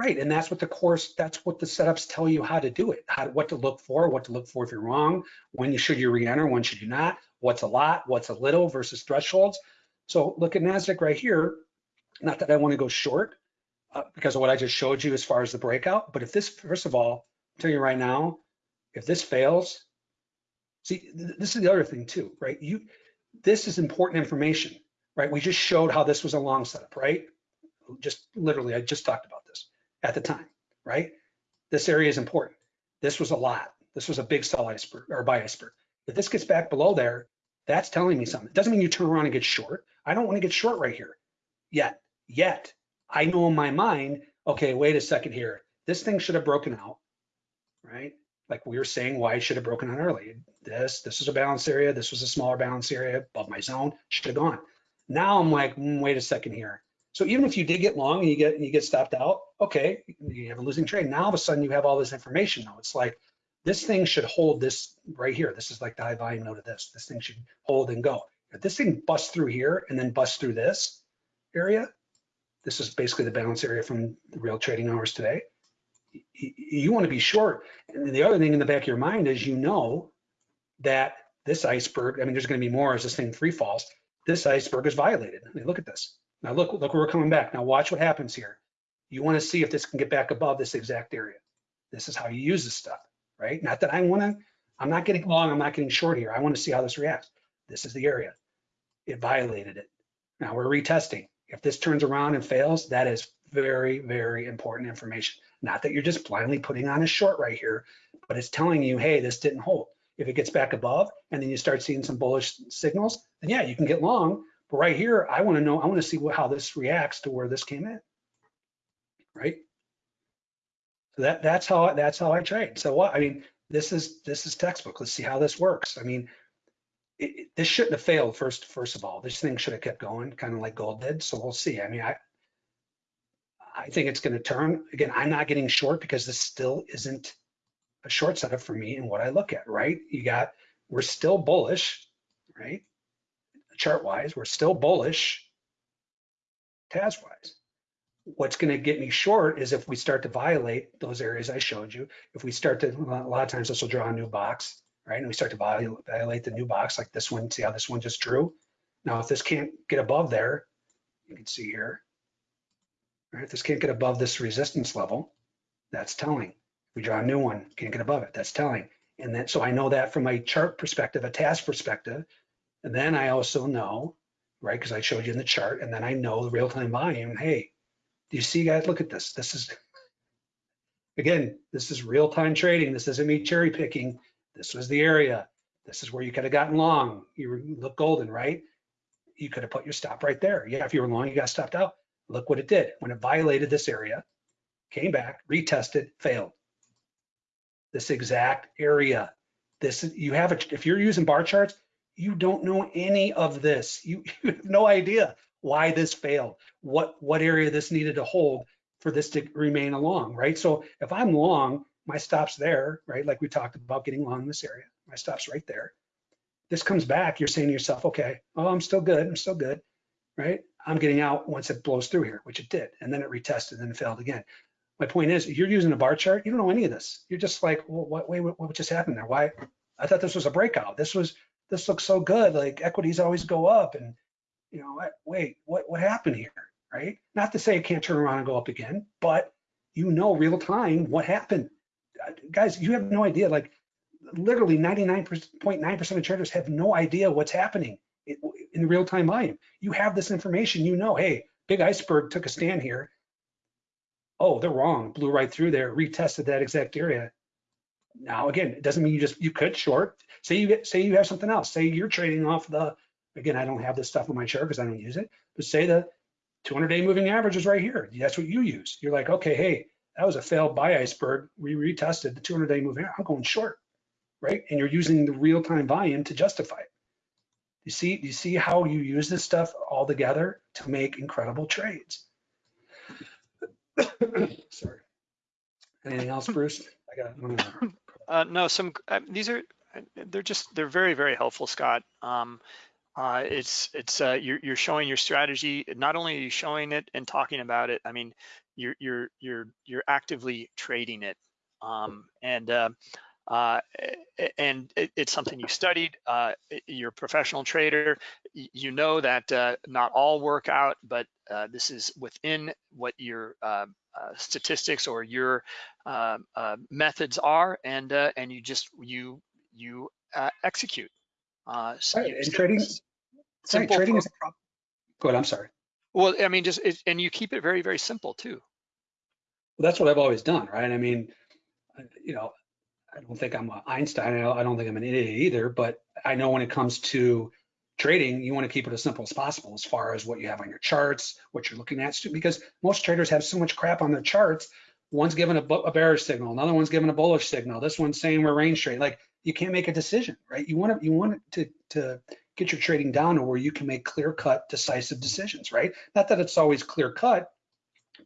right, and that's what the course, that's what the setups tell you how to do it, how what to look for, what to look for if you're wrong, when you should you re-enter, when should you not, what's a lot, what's a little versus thresholds. So look at Nasdaq right here. Not that I want to go short uh, because of what I just showed you as far as the breakout, but if this, first of all, I'm telling you right now, if this fails, see, th this is the other thing too, right? You, this is important information, right? We just showed how this was a long setup, right? Just literally, I just talked about this at the time, right? This area is important. This was a lot. This was a big sell iceberg or buy iceberg. If this gets back below there, that's telling me something. It doesn't mean you turn around and get short. I don't want to get short right here yet. Yet I know in my mind, okay, wait a second here. This thing should have broken out, right? Like we were saying, why should have broken out early? This, this is a balance area. This was a smaller balance area above my zone. Should have gone. Now I'm like, mm, wait a second here. So even if you did get long and you get you get stopped out, okay, you have a losing trade. Now all of a sudden you have all this information. Now it's like this thing should hold this right here. This is like the high volume node of this. This thing should hold and go. If this thing busts through here and then busts through this area, this is basically the balance area from the real trading hours today. You want to be short. And the other thing in the back of your mind is you know that this iceberg, I mean, there's going to be more as this thing free falls. This iceberg is violated. I mean, look at this. Now look, look where we're coming back. Now watch what happens here. You want to see if this can get back above this exact area. This is how you use this stuff right? Not that I want to, I'm not getting long, I'm not getting short here. I want to see how this reacts. This is the area. It violated it. Now we're retesting. If this turns around and fails, that is very, very important information. Not that you're just blindly putting on a short right here, but it's telling you, hey, this didn't hold. If it gets back above and then you start seeing some bullish signals, then yeah, you can get long. But right here, I want to know, I want to see what, how this reacts to where this came in, right? That that's how that's how I trade. So what I mean, this is this is textbook. Let's see how this works. I mean, it, it, this shouldn't have failed first. First of all, this thing should have kept going, kind of like gold did. So we'll see. I mean, I I think it's going to turn again. I'm not getting short because this still isn't a short setup for me and what I look at. Right? You got we're still bullish, right? Chart wise, we're still bullish. TAS wise what's going to get me short is if we start to violate those areas I showed you. If we start to, a lot of times this will draw a new box, right? And we start to violate, the new box like this one. See how this one just drew? Now, if this can't get above there, you can see here, right? If this can't get above this resistance level, that's telling. We draw a new one, can't get above it, that's telling. And then, so I know that from a chart perspective, a TAS perspective. And then I also know, right, because I showed you in the chart, and then I know the real-time volume, hey, you see guys, look at this. This is, again, this is real-time trading. This isn't me cherry picking. This was the area. This is where you could have gotten long. You look golden, right? You could have put your stop right there. Yeah, if you were long, you got stopped out. Look what it did. When it violated this area, came back, retested, failed. This exact area This you have a, if you're using bar charts, you don't know any of this. You, you have no idea why this failed, what, what area this needed to hold for this to remain along, right? So if I'm long, my stop's there, right? Like we talked about getting long in this area, my stop's right there. This comes back, you're saying to yourself, okay, oh, I'm still good, I'm still good, right? I'm getting out once it blows through here, which it did, and then it retested and failed again. My point is, you're using a bar chart, you don't know any of this. You're just like, well, what, wait, what, what just happened there? Why? I thought this was a breakout. This was, this looks so good. Like equities always go up, and you know, wait, what, what happened here, right? Not to say it can't turn around and go up again, but you know, real time, what happened, uh, guys. You have no idea. Like, literally 99.9% of traders have no idea what's happening in the real time volume. You have this information. You know, hey, big iceberg took a stand here oh, they're wrong, blew right through there, retested that exact area. Now, again, it doesn't mean you just, you could short. Say you get, say you have something else. Say you're trading off the, again, I don't have this stuff on my chart because I don't use it, but say the 200 day moving average is right here. That's what you use. You're like, okay, hey, that was a failed buy iceberg. We retested the 200 day moving average. I'm going short, right? And you're using the real time volume to justify it. You see, you see how you use this stuff all together to make incredible trades. Sorry. Anything else, Bruce? I got. Uh, no, some uh, these are they're just they're very very helpful, Scott. Um, uh, it's it's uh, you're you're showing your strategy. Not only are you showing it and talking about it. I mean, you're you're you're you're actively trading it. Um, and uh, uh, and it, it's something you studied. Uh, you're a professional trader. You know that uh, not all work out, but uh, this is within what your uh, uh, statistics or your methods are, and and you just you you execute. Uh, so right, and trading, right, trading is. Go ahead. I'm sorry. Well, I mean, just it, and you keep it very very simple too. Well, that's what I've always done, right? I mean, you know, I don't think I'm Einstein. I don't think I'm an idiot either, but I know when it comes to trading, you want to keep it as simple as possible as far as what you have on your charts, what you're looking at, because most traders have so much crap on their charts. One's given a, a bearish signal, another one's given a bullish signal. This one's saying we're range trade. Like you can't make a decision, right? You want to you want to to get your trading down to where you can make clear cut, decisive decisions, right? Not that it's always clear cut,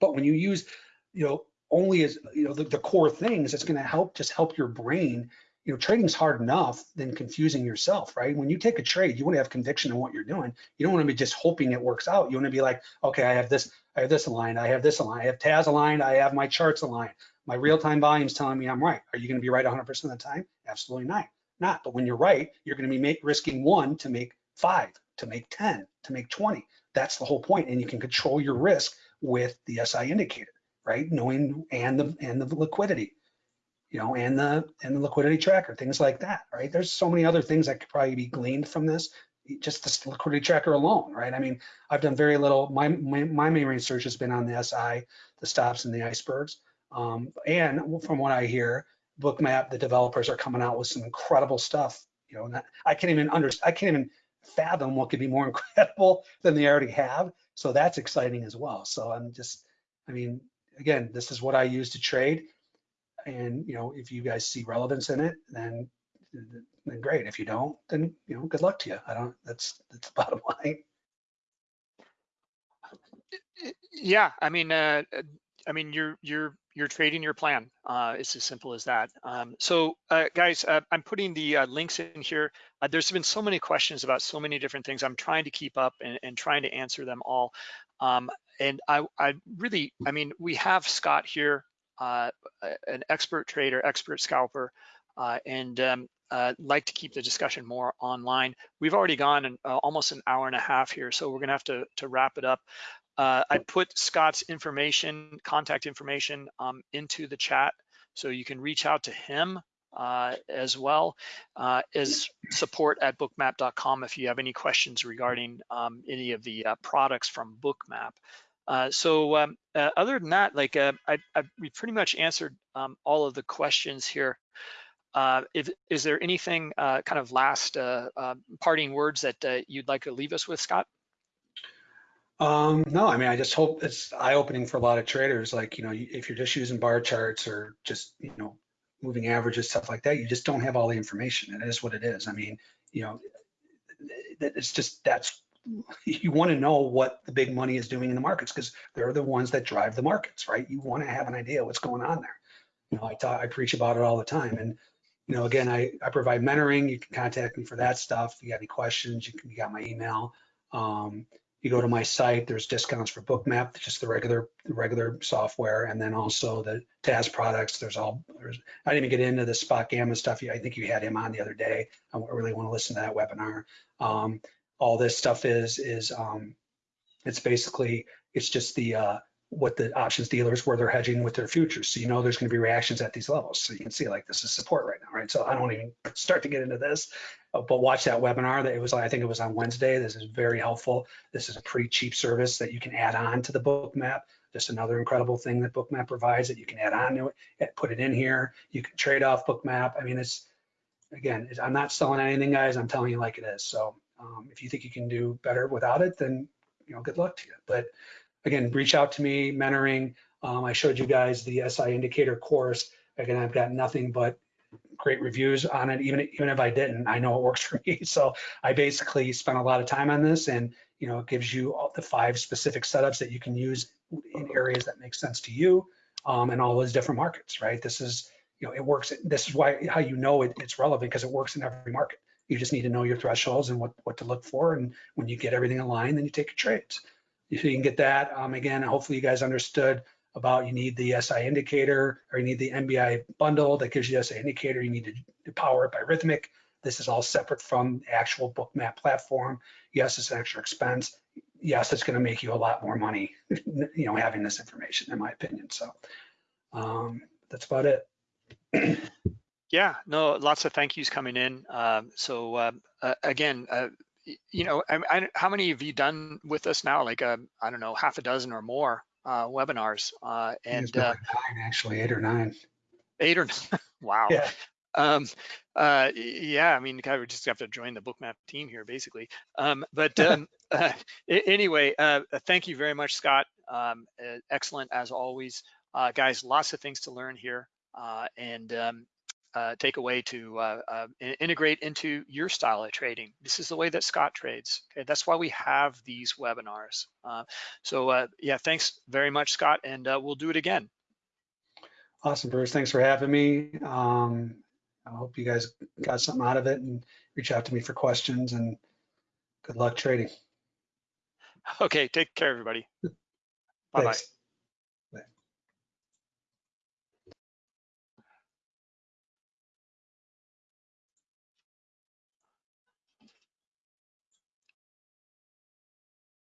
but when you use you know only as you know the, the core things it's going to help just help your brain. You know trading's hard enough than confusing yourself right? When you take a trade you want to have conviction in what you're doing. You don't want to be just hoping it works out. You want to be like okay i have this i have this aligned i have this aligned i have tas aligned i have my charts aligned my real-time volume is telling me i'm right are you going to be right 100% of the time absolutely not not but when you're right you're going to be make, risking one to make five to make 10 to make 20 that's the whole point. and you can control your risk with the si indicator right? Knowing and the and the liquidity, you know, and the and the liquidity tracker, things like that, right? There's so many other things that could probably be gleaned from this, just the liquidity tracker alone, right? I mean, I've done very little. My my, my main research has been on the SI, the stops, and the icebergs. Um, and from what I hear, Bookmap, the developers are coming out with some incredible stuff. You know, I can't even understand. I can't even fathom what could be more incredible than they already have. So that's exciting as well. So I'm just, I mean, again, this is what I use to trade. And, you know, if you guys see relevance in it, then, then great. If you don't, then, you know, good luck to you. I don't, that's, that's the bottom line. Yeah. I mean, uh, I mean, you're, you're, you're trading your plan. Uh, it's as simple as that. Um, so uh, guys, uh, I'm putting the uh, links in here. Uh, there's been so many questions about so many different things. I'm trying to keep up and, and trying to answer them all. Um, and I, I really, I mean, we have Scott here, uh, an expert trader, expert scalper, and um, uh, like to keep the discussion more online. We've already gone an, uh, almost an hour and a half here, so we're gonna have to, to wrap it up. Uh, I put Scott's information, contact information um, into the chat, so you can reach out to him uh, as well uh, as support at bookmap.com if you have any questions regarding um, any of the uh, products from Bookmap. Uh, so um, uh, other than that, like uh, I, I, we pretty much answered um, all of the questions here. if, is there anything kind of last parting words that you'd like to leave us with, Scott? Um, no, I mean, I just hope it's eye-opening for a lot of traders. Like, you know, if you're just using bar charts or just, you know, moving averages, stuff like that. You just don't have all the information. It is what it is. I mean, you know, that it's just that's you want to know what the big money is doing in the markets because they're the ones that drive the markets, right? You want to have an idea what's going on there. You know, I talk, I preach about it all the time, and you know, again, I I provide mentoring. You can contact me for that stuff. If you got any questions, you can you got my email. Um, you go to my site, there's discounts for Bookmap, just the regular the regular software, and then also the TAS products. There's all there's I didn't even get into the Spot Gamma stuff. I think you had him on the other day. I really want to listen to that webinar. Um, all this stuff is is um, it's basically it's just the uh, what the options dealers where they're hedging with their futures. So you know there's going to be reactions at these levels. So you can see like this is support right now, right? So I don't even start to get into this, uh, but watch that webinar. That it was I think it was on Wednesday. This is very helpful. This is a pretty cheap service that you can add on to the Bookmap. Just another incredible thing that Bookmap provides that you can add on to it, put it in here. You can trade off Bookmap. I mean, it's again, I'm not selling anything, guys. I'm telling you like it is. So um, if you think you can do better without it, then you know, good luck to you. But again, reach out to me, mentoring. Um, I showed you guys the SI indicator course. Again, I've got nothing but great reviews on it. Even even if I didn't, I know it works for me. So I basically spent a lot of time on this, and you know, it gives you all the five specific setups that you can use in areas that make sense to you, um, and all those different markets. Right? This is you know, it works. This is why how you know it, it's relevant because it works in every market. You just need to know your thresholds and what what to look for, and when you get everything aligned, then you take your trades if you can get that. Um, again, hopefully you guys understood about you need the SI indicator or you need the NBI bundle that gives you the SI indicator. You need to, to power it by Rithmic. This is all separate from the actual bookmap platform. Yes, it's an extra expense. Yes, it's going to make you a lot more money, you know, having this information, in my opinion. So um, that's about it. yeah, no, lots of thank yous coming in. Um, so uh, again, uh, you know, I, I, how many have you done with us now? Like, uh, I don't know, half a dozen or more uh, webinars. Uh, and uh, nine, actually, eight or nine. Eight or nine. wow. Yeah. Um, uh, yeah, I mean, kind of just have to join the bookmap team here, basically. Um, but um, uh, anyway, uh, thank you very much, Scott. Um, uh, excellent as always, uh, guys. Lots of things to learn here, uh, and um, uh, takeaway to uh, uh, integrate into your style of trading. This is the way that Scott trades. Okay, that's why we have these webinars. Uh, so uh, yeah, thanks very much, Scott, and uh, we'll do it again. Awesome, Bruce. Thanks for having me. Um, I hope you guys got something out of it and reach out to me for questions and good luck trading. Okay, take care, everybody. Bye-bye.